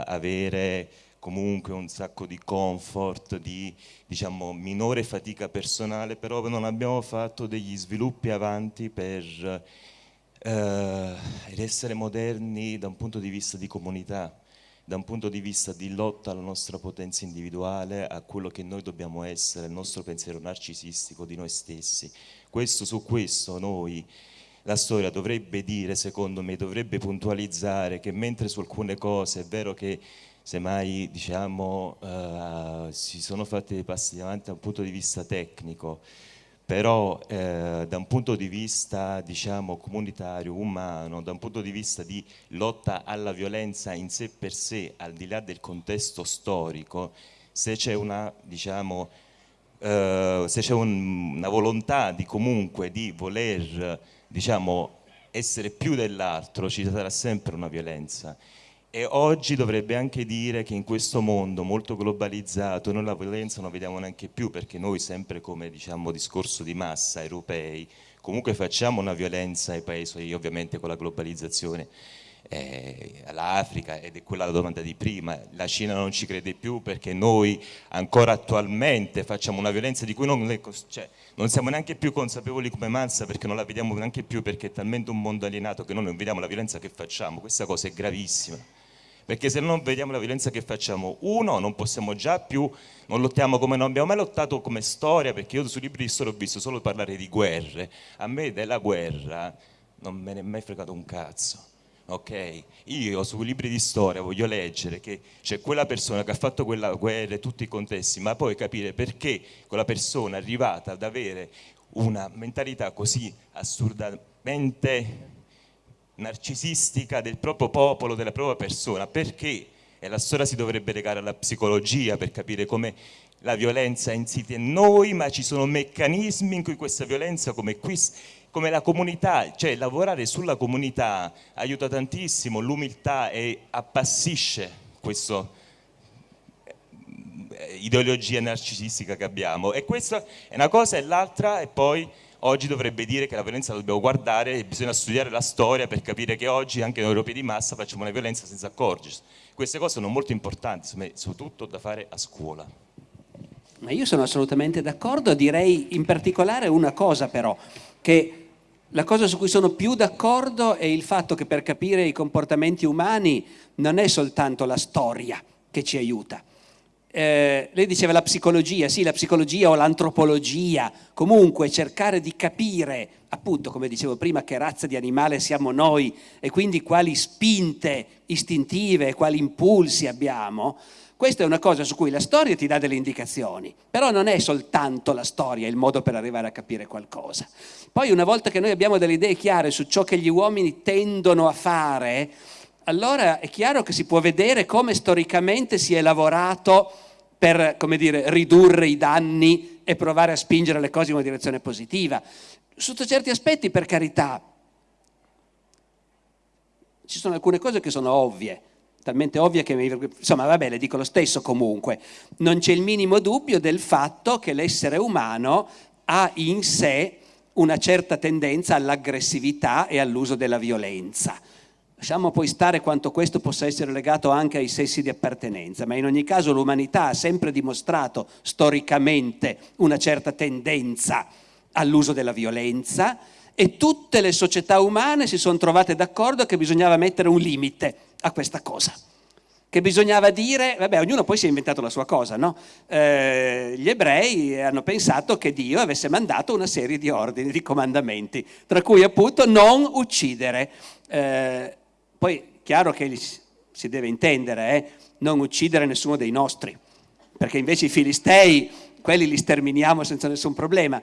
avere comunque un sacco di comfort, di diciamo, minore fatica personale, però non abbiamo fatto degli sviluppi avanti per eh, essere moderni da un punto di vista di comunità, da un punto di vista di lotta alla nostra potenza individuale, a quello che noi dobbiamo essere, il nostro pensiero narcisistico di noi stessi. Questo, su questo noi la storia dovrebbe dire, secondo me, dovrebbe puntualizzare che mentre su alcune cose è vero che semmai diciamo, uh, si sono fatti dei passi avanti da un punto di vista tecnico, però eh, da un punto di vista diciamo, comunitario, umano, da un punto di vista di lotta alla violenza in sé per sé, al di là del contesto storico, se c'è una, diciamo, eh, se c'è un, una volontà di comunque di voler diciamo, essere più dell'altro, ci sarà sempre una violenza. E oggi dovrebbe anche dire che in questo mondo molto globalizzato noi la violenza non vediamo neanche più perché noi sempre come diciamo discorso di massa europei comunque facciamo una violenza ai paesi ovviamente con la globalizzazione eh, all'Africa ed è quella la domanda di prima, la Cina non ci crede più perché noi ancora attualmente facciamo una violenza di cui non, cioè, non siamo neanche più consapevoli come massa perché non la vediamo neanche più perché è talmente un mondo alienato che noi non vediamo la violenza che facciamo, questa cosa è gravissima. Perché se non vediamo la violenza che facciamo, uno, non possiamo già più, non lottiamo come non abbiamo mai lottato come storia, perché io sui libri di storia ho visto solo parlare di guerre, a me della guerra non me ne è mai fregato un cazzo. Ok, io sui libri di storia voglio leggere che c'è quella persona che ha fatto quella guerra e tutti i contesti, ma poi capire perché quella persona è arrivata ad avere una mentalità così assurdamente narcisistica del proprio popolo, della propria persona, perché? E la storia si dovrebbe legare alla psicologia per capire come la violenza è insita in noi, ma ci sono meccanismi in cui questa violenza, come, qui, come la comunità, cioè lavorare sulla comunità aiuta tantissimo, l'umiltà e appassisce questa eh, ideologia narcisistica che abbiamo. E questa è una cosa e l'altra, e poi oggi dovrebbe dire che la violenza la dobbiamo guardare e bisogna studiare la storia per capire che oggi anche noi europei di massa facciamo una violenza senza accorgersi. Queste cose sono molto importanti, soprattutto da fare a scuola.
Ma io sono assolutamente d'accordo, direi in particolare una cosa però, che la cosa su cui sono più d'accordo è il fatto che per capire i comportamenti umani non è soltanto la storia che ci aiuta, eh, lei diceva la psicologia, sì la psicologia o l'antropologia, comunque cercare di capire appunto come dicevo prima che razza di animale siamo noi e quindi quali spinte istintive, quali impulsi abbiamo, questa è una cosa su cui la storia ti dà delle indicazioni, però non è soltanto la storia il modo per arrivare a capire qualcosa. Poi una volta che noi abbiamo delle idee chiare su ciò che gli uomini tendono a fare, allora è chiaro che si può vedere come storicamente si è lavorato per, come dire, ridurre i danni e provare a spingere le cose in una direzione positiva. Sotto certi aspetti, per carità, ci sono alcune cose che sono ovvie, talmente ovvie che mi... insomma vabbè le dico lo stesso comunque, non c'è il minimo dubbio del fatto che l'essere umano ha in sé una certa tendenza all'aggressività e all'uso della violenza. Lasciamo poi stare quanto questo possa essere legato anche ai sessi di appartenenza, ma in ogni caso l'umanità ha sempre dimostrato storicamente una certa tendenza all'uso della violenza e tutte le società umane si sono trovate d'accordo che bisognava mettere un limite a questa cosa che bisognava dire, vabbè, ognuno poi si è inventato la sua cosa, no? Eh, gli ebrei hanno pensato che Dio avesse mandato una serie di ordini, di comandamenti, tra cui appunto non uccidere. Eh, poi chiaro che si deve intendere, eh? non uccidere nessuno dei nostri, perché invece i filistei, quelli li sterminiamo senza nessun problema.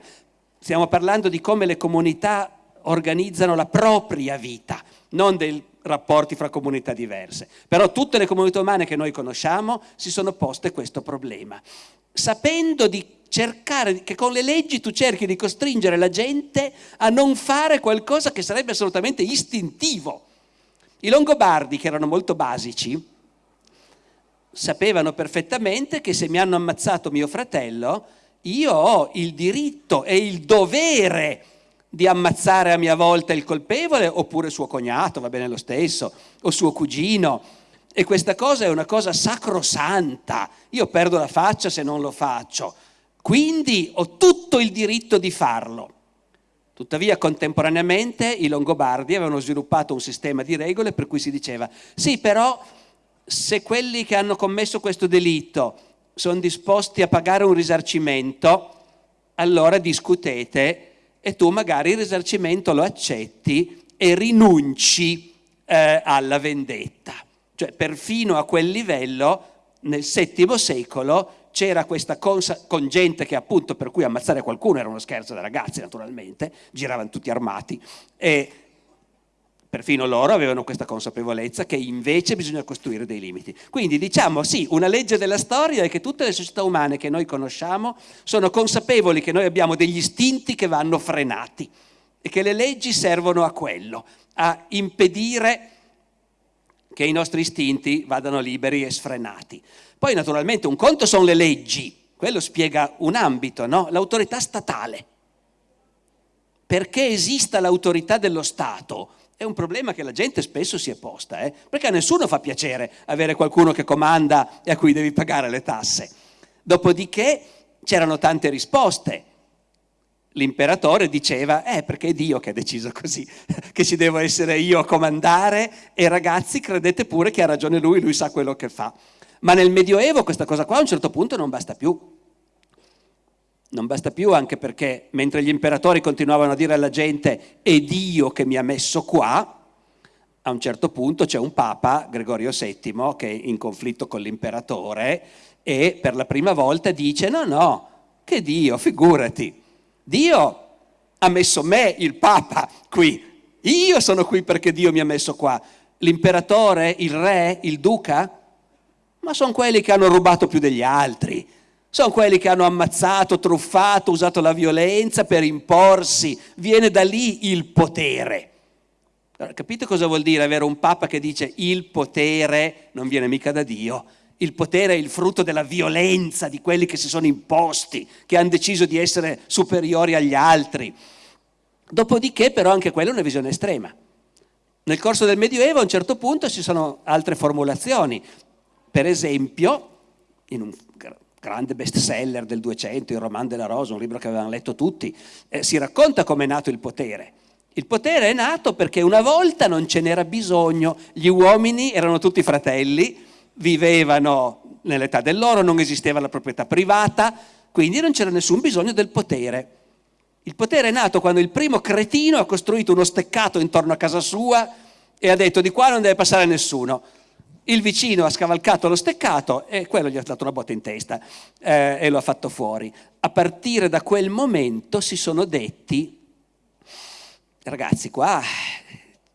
Stiamo parlando di come le comunità organizzano la propria vita, non dei rapporti fra comunità diverse. Però tutte le comunità umane che noi conosciamo si sono poste questo problema, sapendo di cercare, che con le leggi tu cerchi di costringere la gente a non fare qualcosa che sarebbe assolutamente istintivo. I Longobardi, che erano molto basici, sapevano perfettamente che se mi hanno ammazzato mio fratello, io ho il diritto e il dovere di ammazzare a mia volta il colpevole oppure suo cognato, va bene lo stesso, o suo cugino. E questa cosa è una cosa sacrosanta. Io perdo la faccia se non lo faccio. Quindi ho tutto il diritto di farlo. Tuttavia contemporaneamente i Longobardi avevano sviluppato un sistema di regole per cui si diceva sì però se quelli che hanno commesso questo delitto sono disposti a pagare un risarcimento, allora discutete e tu magari il risarcimento lo accetti e rinunci eh, alla vendetta. Cioè perfino a quel livello nel VII secolo c'era questa cosa con gente che appunto per cui ammazzare qualcuno era uno scherzo da ragazzi naturalmente, giravano tutti armati e perfino loro avevano questa consapevolezza che invece bisogna costruire dei limiti. Quindi diciamo sì, una legge della storia è che tutte le società umane che noi conosciamo sono consapevoli che noi abbiamo degli istinti che vanno frenati e che le leggi servono a quello, a impedire che i nostri istinti vadano liberi e sfrenati. Poi naturalmente un conto sono le leggi, quello spiega un ambito, no? l'autorità statale. Perché esista l'autorità dello Stato è un problema che la gente spesso si è posta, eh? perché a nessuno fa piacere avere qualcuno che comanda e a cui devi pagare le tasse. Dopodiché c'erano tante risposte. L'imperatore diceva, eh perché è Dio che ha deciso così, che ci devo essere io a comandare e ragazzi credete pure che ha ragione lui, lui sa quello che fa. Ma nel Medioevo questa cosa qua a un certo punto non basta più. Non basta più anche perché mentre gli imperatori continuavano a dire alla gente è Dio che mi ha messo qua, a un certo punto c'è un papa, Gregorio VII, che è in conflitto con l'imperatore e per la prima volta dice no, no, che Dio, figurati, Dio ha messo me, il papa, qui, io sono qui perché Dio mi ha messo qua, l'imperatore, il re, il duca, ma sono quelli che hanno rubato più degli altri, sono quelli che hanno ammazzato, truffato, usato la violenza per imporsi, viene da lì il potere. Allora, capite cosa vuol dire avere un papa che dice il potere non viene mica da Dio, il potere è il frutto della violenza di quelli che si sono imposti, che hanno deciso di essere superiori agli altri. Dopodiché però anche quella è una visione estrema. Nel corso del Medioevo a un certo punto ci sono altre formulazioni. Per esempio, in un grande bestseller del 200, Il Roman della Rosa, un libro che avevano letto tutti, eh, si racconta come è nato il potere. Il potere è nato perché una volta non ce n'era bisogno, gli uomini erano tutti fratelli, vivevano nell'età dell'oro, non esisteva la proprietà privata, quindi non c'era nessun bisogno del potere. Il potere è nato quando il primo cretino ha costruito uno steccato intorno a casa sua e ha detto di qua non deve passare nessuno il vicino ha scavalcato lo steccato e quello gli ha dato una botta in testa eh, e lo ha fatto fuori. A partire da quel momento si sono detti, ragazzi qua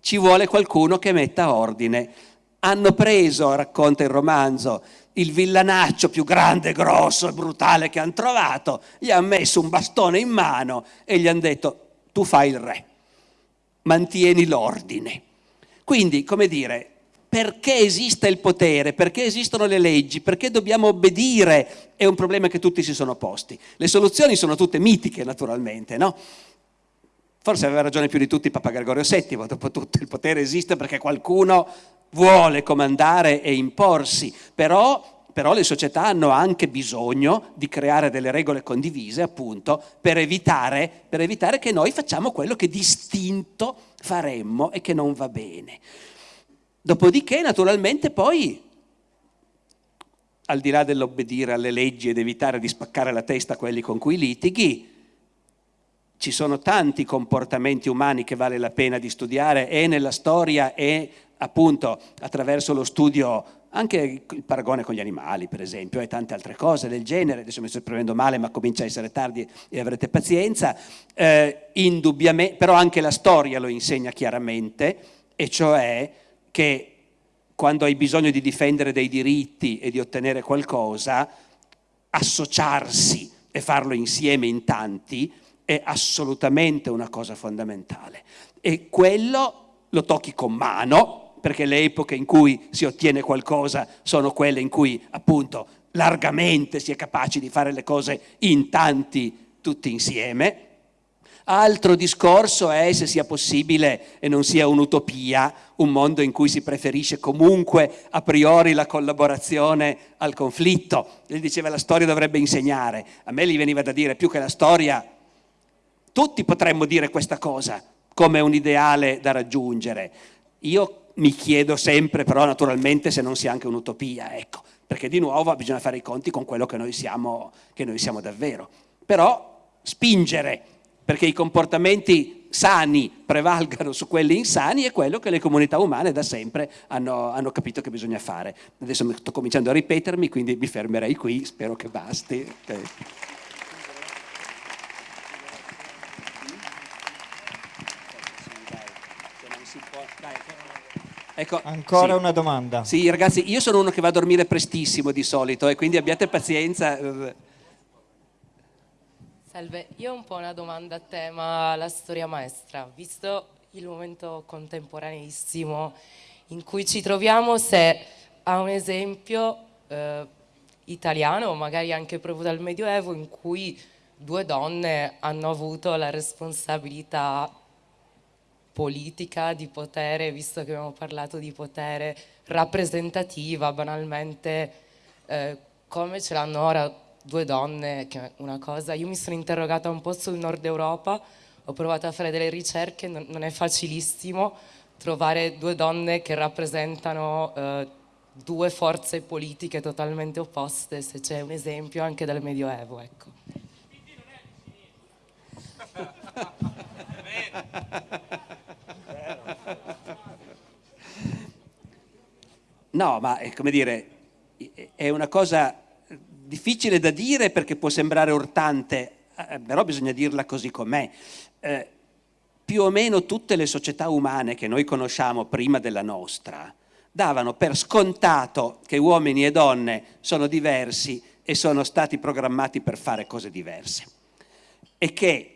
ci vuole qualcuno che metta ordine. Hanno preso, racconta il romanzo, il villanaccio più grande, grosso e brutale che hanno trovato, gli hanno messo un bastone in mano e gli hanno detto tu fai il re, mantieni l'ordine. Quindi, come dire, perché esiste il potere, perché esistono le leggi, perché dobbiamo obbedire, è un problema che tutti si sono posti. Le soluzioni sono tutte mitiche, naturalmente, no? Forse aveva ragione più di tutti Papa Gregorio VII, dopo tutto il potere esiste perché qualcuno vuole comandare e imporsi, però, però le società hanno anche bisogno di creare delle regole condivise, appunto, per evitare, per evitare che noi facciamo quello che distinto faremmo e che non va bene. Dopodiché, naturalmente, poi, al di là dell'obbedire alle leggi ed evitare di spaccare la testa a quelli con cui litighi, ci sono tanti comportamenti umani che vale la pena di studiare e nella storia e appunto attraverso lo studio anche il paragone con gli animali per esempio e tante altre cose del genere, adesso mi sto prendendo male ma comincia a essere tardi e avrete pazienza, eh, indubbiamente, però anche la storia lo insegna chiaramente e cioè che quando hai bisogno di difendere dei diritti e di ottenere qualcosa, associarsi e farlo insieme in tanti è assolutamente una cosa fondamentale. E quello lo tocchi con mano, perché le epoche in cui si ottiene qualcosa sono quelle in cui appunto largamente si è capaci di fare le cose in tanti tutti insieme. Altro discorso è se sia possibile e non sia un'utopia, un mondo in cui si preferisce comunque a priori la collaborazione al conflitto. Gli diceva la storia dovrebbe insegnare, a me gli veniva da dire più che la storia, tutti potremmo dire questa cosa come un ideale da raggiungere. Io mi chiedo sempre però naturalmente se non sia anche un'utopia, ecco, perché di nuovo bisogna fare i conti con quello che noi siamo, che noi siamo davvero. Però spingere perché i comportamenti sani prevalgano su quelli insani è quello che le comunità umane da sempre hanno, hanno capito che bisogna fare. Adesso sto cominciando a ripetermi, quindi mi fermerei qui, spero che basti. Okay.
Ecco, Ancora
sì.
una domanda.
Sì, ragazzi, io sono uno che va a dormire prestissimo di solito e quindi abbiate pazienza.
Salve, io ho un po' una domanda a tema la storia maestra, visto il momento contemporaneissimo in cui ci troviamo, se ha un esempio eh, italiano, magari anche proprio dal Medioevo, in cui due donne hanno avuto la responsabilità politica, di potere, visto che abbiamo parlato di potere rappresentativa, banalmente, eh, come ce l'hanno ora due donne, che è una cosa, io mi sono interrogata un po' sul nord Europa, ho provato a fare delle ricerche, non, non è facilissimo trovare due donne che rappresentano eh, due forze politiche totalmente opposte, se c'è un esempio anche dal Medioevo. Ecco.
No, ma è come dire, è una cosa difficile da dire perché può sembrare urtante, eh, però bisogna dirla così com'è. Eh, più o meno tutte le società umane che noi conosciamo prima della nostra davano per scontato che uomini e donne sono diversi e sono stati programmati per fare cose diverse e che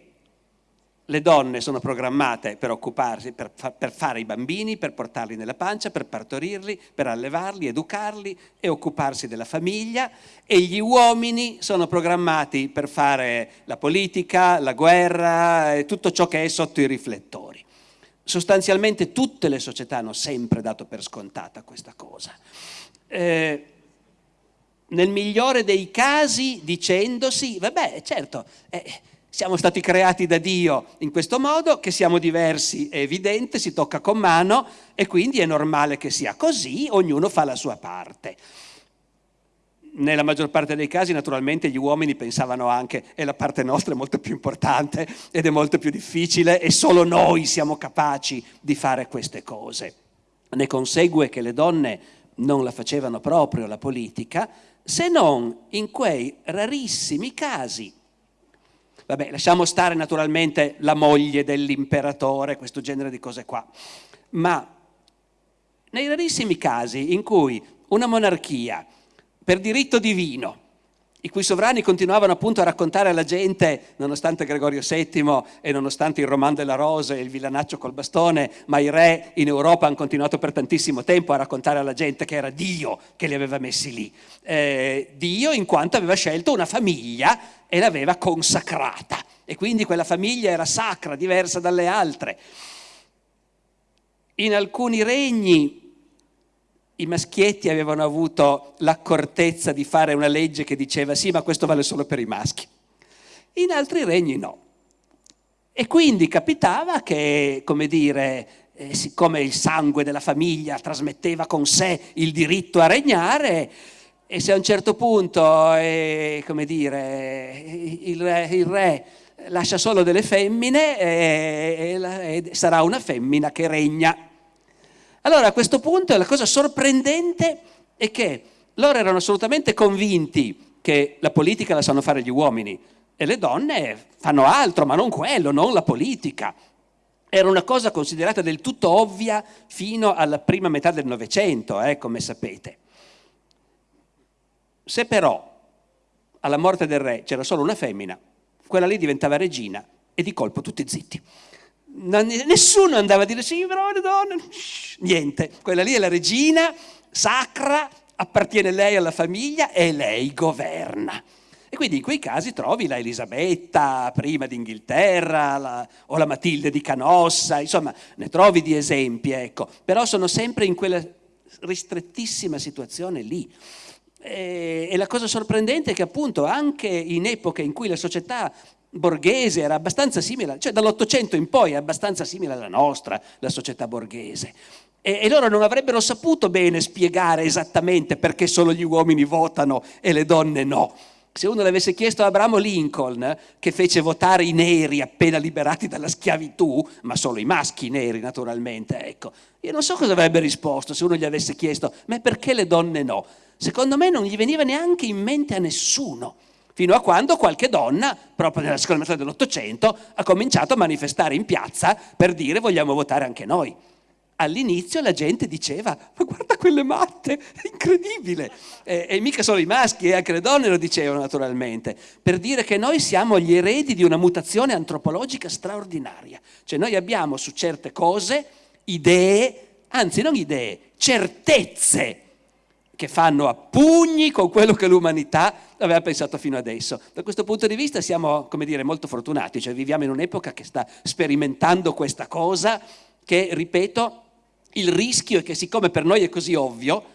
le donne sono programmate per occuparsi, per, per, fare i bambini, per portarli nella pancia, per partorirli, per allevarli, educarli e occuparsi della famiglia e gli uomini sono programmati per fare la politica, la guerra e tutto ciò che è sotto i riflettori. Sostanzialmente tutte le società hanno sempre dato per scontata questa cosa. Eh, nel migliore dei casi dicendosi, vabbè certo, eh, siamo stati creati da Dio in questo modo, che siamo diversi è evidente, si tocca con mano e quindi è normale che sia così, ognuno fa la sua parte. Nella maggior parte dei casi naturalmente gli uomini pensavano anche e la parte nostra è molto più importante ed è molto più difficile e solo noi siamo capaci di fare queste cose. Ne consegue che le donne non la facevano proprio la politica, se non in quei rarissimi casi Vabbè, lasciamo stare naturalmente la moglie dell'imperatore, questo genere di cose qua. Ma nei rarissimi casi in cui una monarchia, per diritto divino, i cui sovrani continuavano appunto a raccontare alla gente, nonostante Gregorio VII e nonostante il Roman della Rose e il villanaccio col bastone, ma i re in Europa hanno continuato per tantissimo tempo a raccontare alla gente che era Dio che li aveva messi lì. Eh, Dio in quanto aveva scelto una famiglia e l'aveva consacrata e quindi quella famiglia era sacra, diversa dalle altre. In alcuni regni i maschietti avevano avuto l'accortezza di fare una legge che diceva sì, ma questo vale solo per i maschi. In altri regni no. E quindi capitava che, come dire, eh, siccome il sangue della famiglia trasmetteva con sé il diritto a regnare, e se a un certo punto, eh, come dire, il re, il re, lascia solo delle femmine, eh, sarà una femmina che regna Allora a questo punto la cosa sorprendente è che loro erano assolutamente convinti che la politica la sanno fare gli uomini e le donne fanno altro, ma non quello, non la politica. Era una cosa considerata del tutto ovvia fino alla prima metà del Novecento, eh, come sapete. Se però alla morte del re c'era solo una femmina, quella lì diventava regina e di colpo tutti zitti. Nessuno andava a dire sì, però le donne, niente, quella lì è la regina sacra, appartiene lei alla famiglia e lei governa. E quindi in quei casi trovi la Elisabetta, prima d'Inghilterra, la, o la Matilde di Canossa, insomma, ne trovi di esempi, ecco. Però sono sempre in quella ristrettissima situazione lì. E, e la cosa sorprendente è che appunto anche in epoche in cui la società borghese era abbastanza simile, cioè dall'Ottocento in poi è abbastanza simile alla nostra, la società borghese. E, e, loro non avrebbero saputo bene spiegare esattamente perché solo gli uomini votano e le donne no. Se uno l'avesse chiesto a Abramo Lincoln, che fece votare i neri appena liberati dalla schiavitù, ma solo i maschi neri naturalmente, ecco, io non so cosa avrebbe risposto se uno gli avesse chiesto, ma perché le donne no? Secondo me non gli veniva neanche in mente a nessuno fino a quando qualche donna, proprio nella seconda metà dell'Ottocento, ha cominciato a manifestare in piazza per dire vogliamo votare anche noi all'inizio la gente diceva ma guarda quelle matte, è incredibile. E, e, mica solo i maschi, e anche le donne lo dicevano naturalmente, per dire che noi siamo gli eredi di una mutazione antropologica straordinaria. Cioè noi abbiamo su certe cose idee, anzi non idee, certezze che fanno a pugni con quello che l'umanità aveva pensato fino adesso. Da questo punto di vista siamo, come dire, molto fortunati, cioè viviamo in un'epoca che sta sperimentando questa cosa che, ripeto, il rischio è che siccome per noi è così ovvio,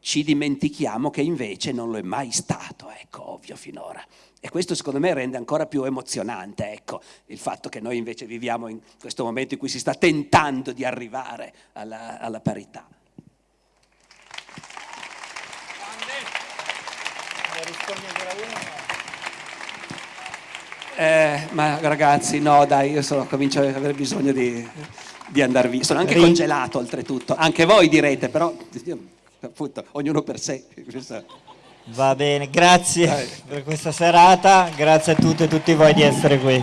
ci dimentichiamo che invece non lo è mai stato, ecco, ovvio finora. E questo secondo me rende ancora più emozionante, ecco, il fatto che noi invece viviamo in questo momento in cui si sta tentando di arrivare alla, alla parità. Eh, ma ragazzi, no, dai, io sono, comincio ad avere bisogno di di andare via. Sono anche congelato oltretutto, anche voi direte, però appunto, ognuno per sé.
Va bene, grazie per questa serata, grazie a tutte e tutti voi di essere qui.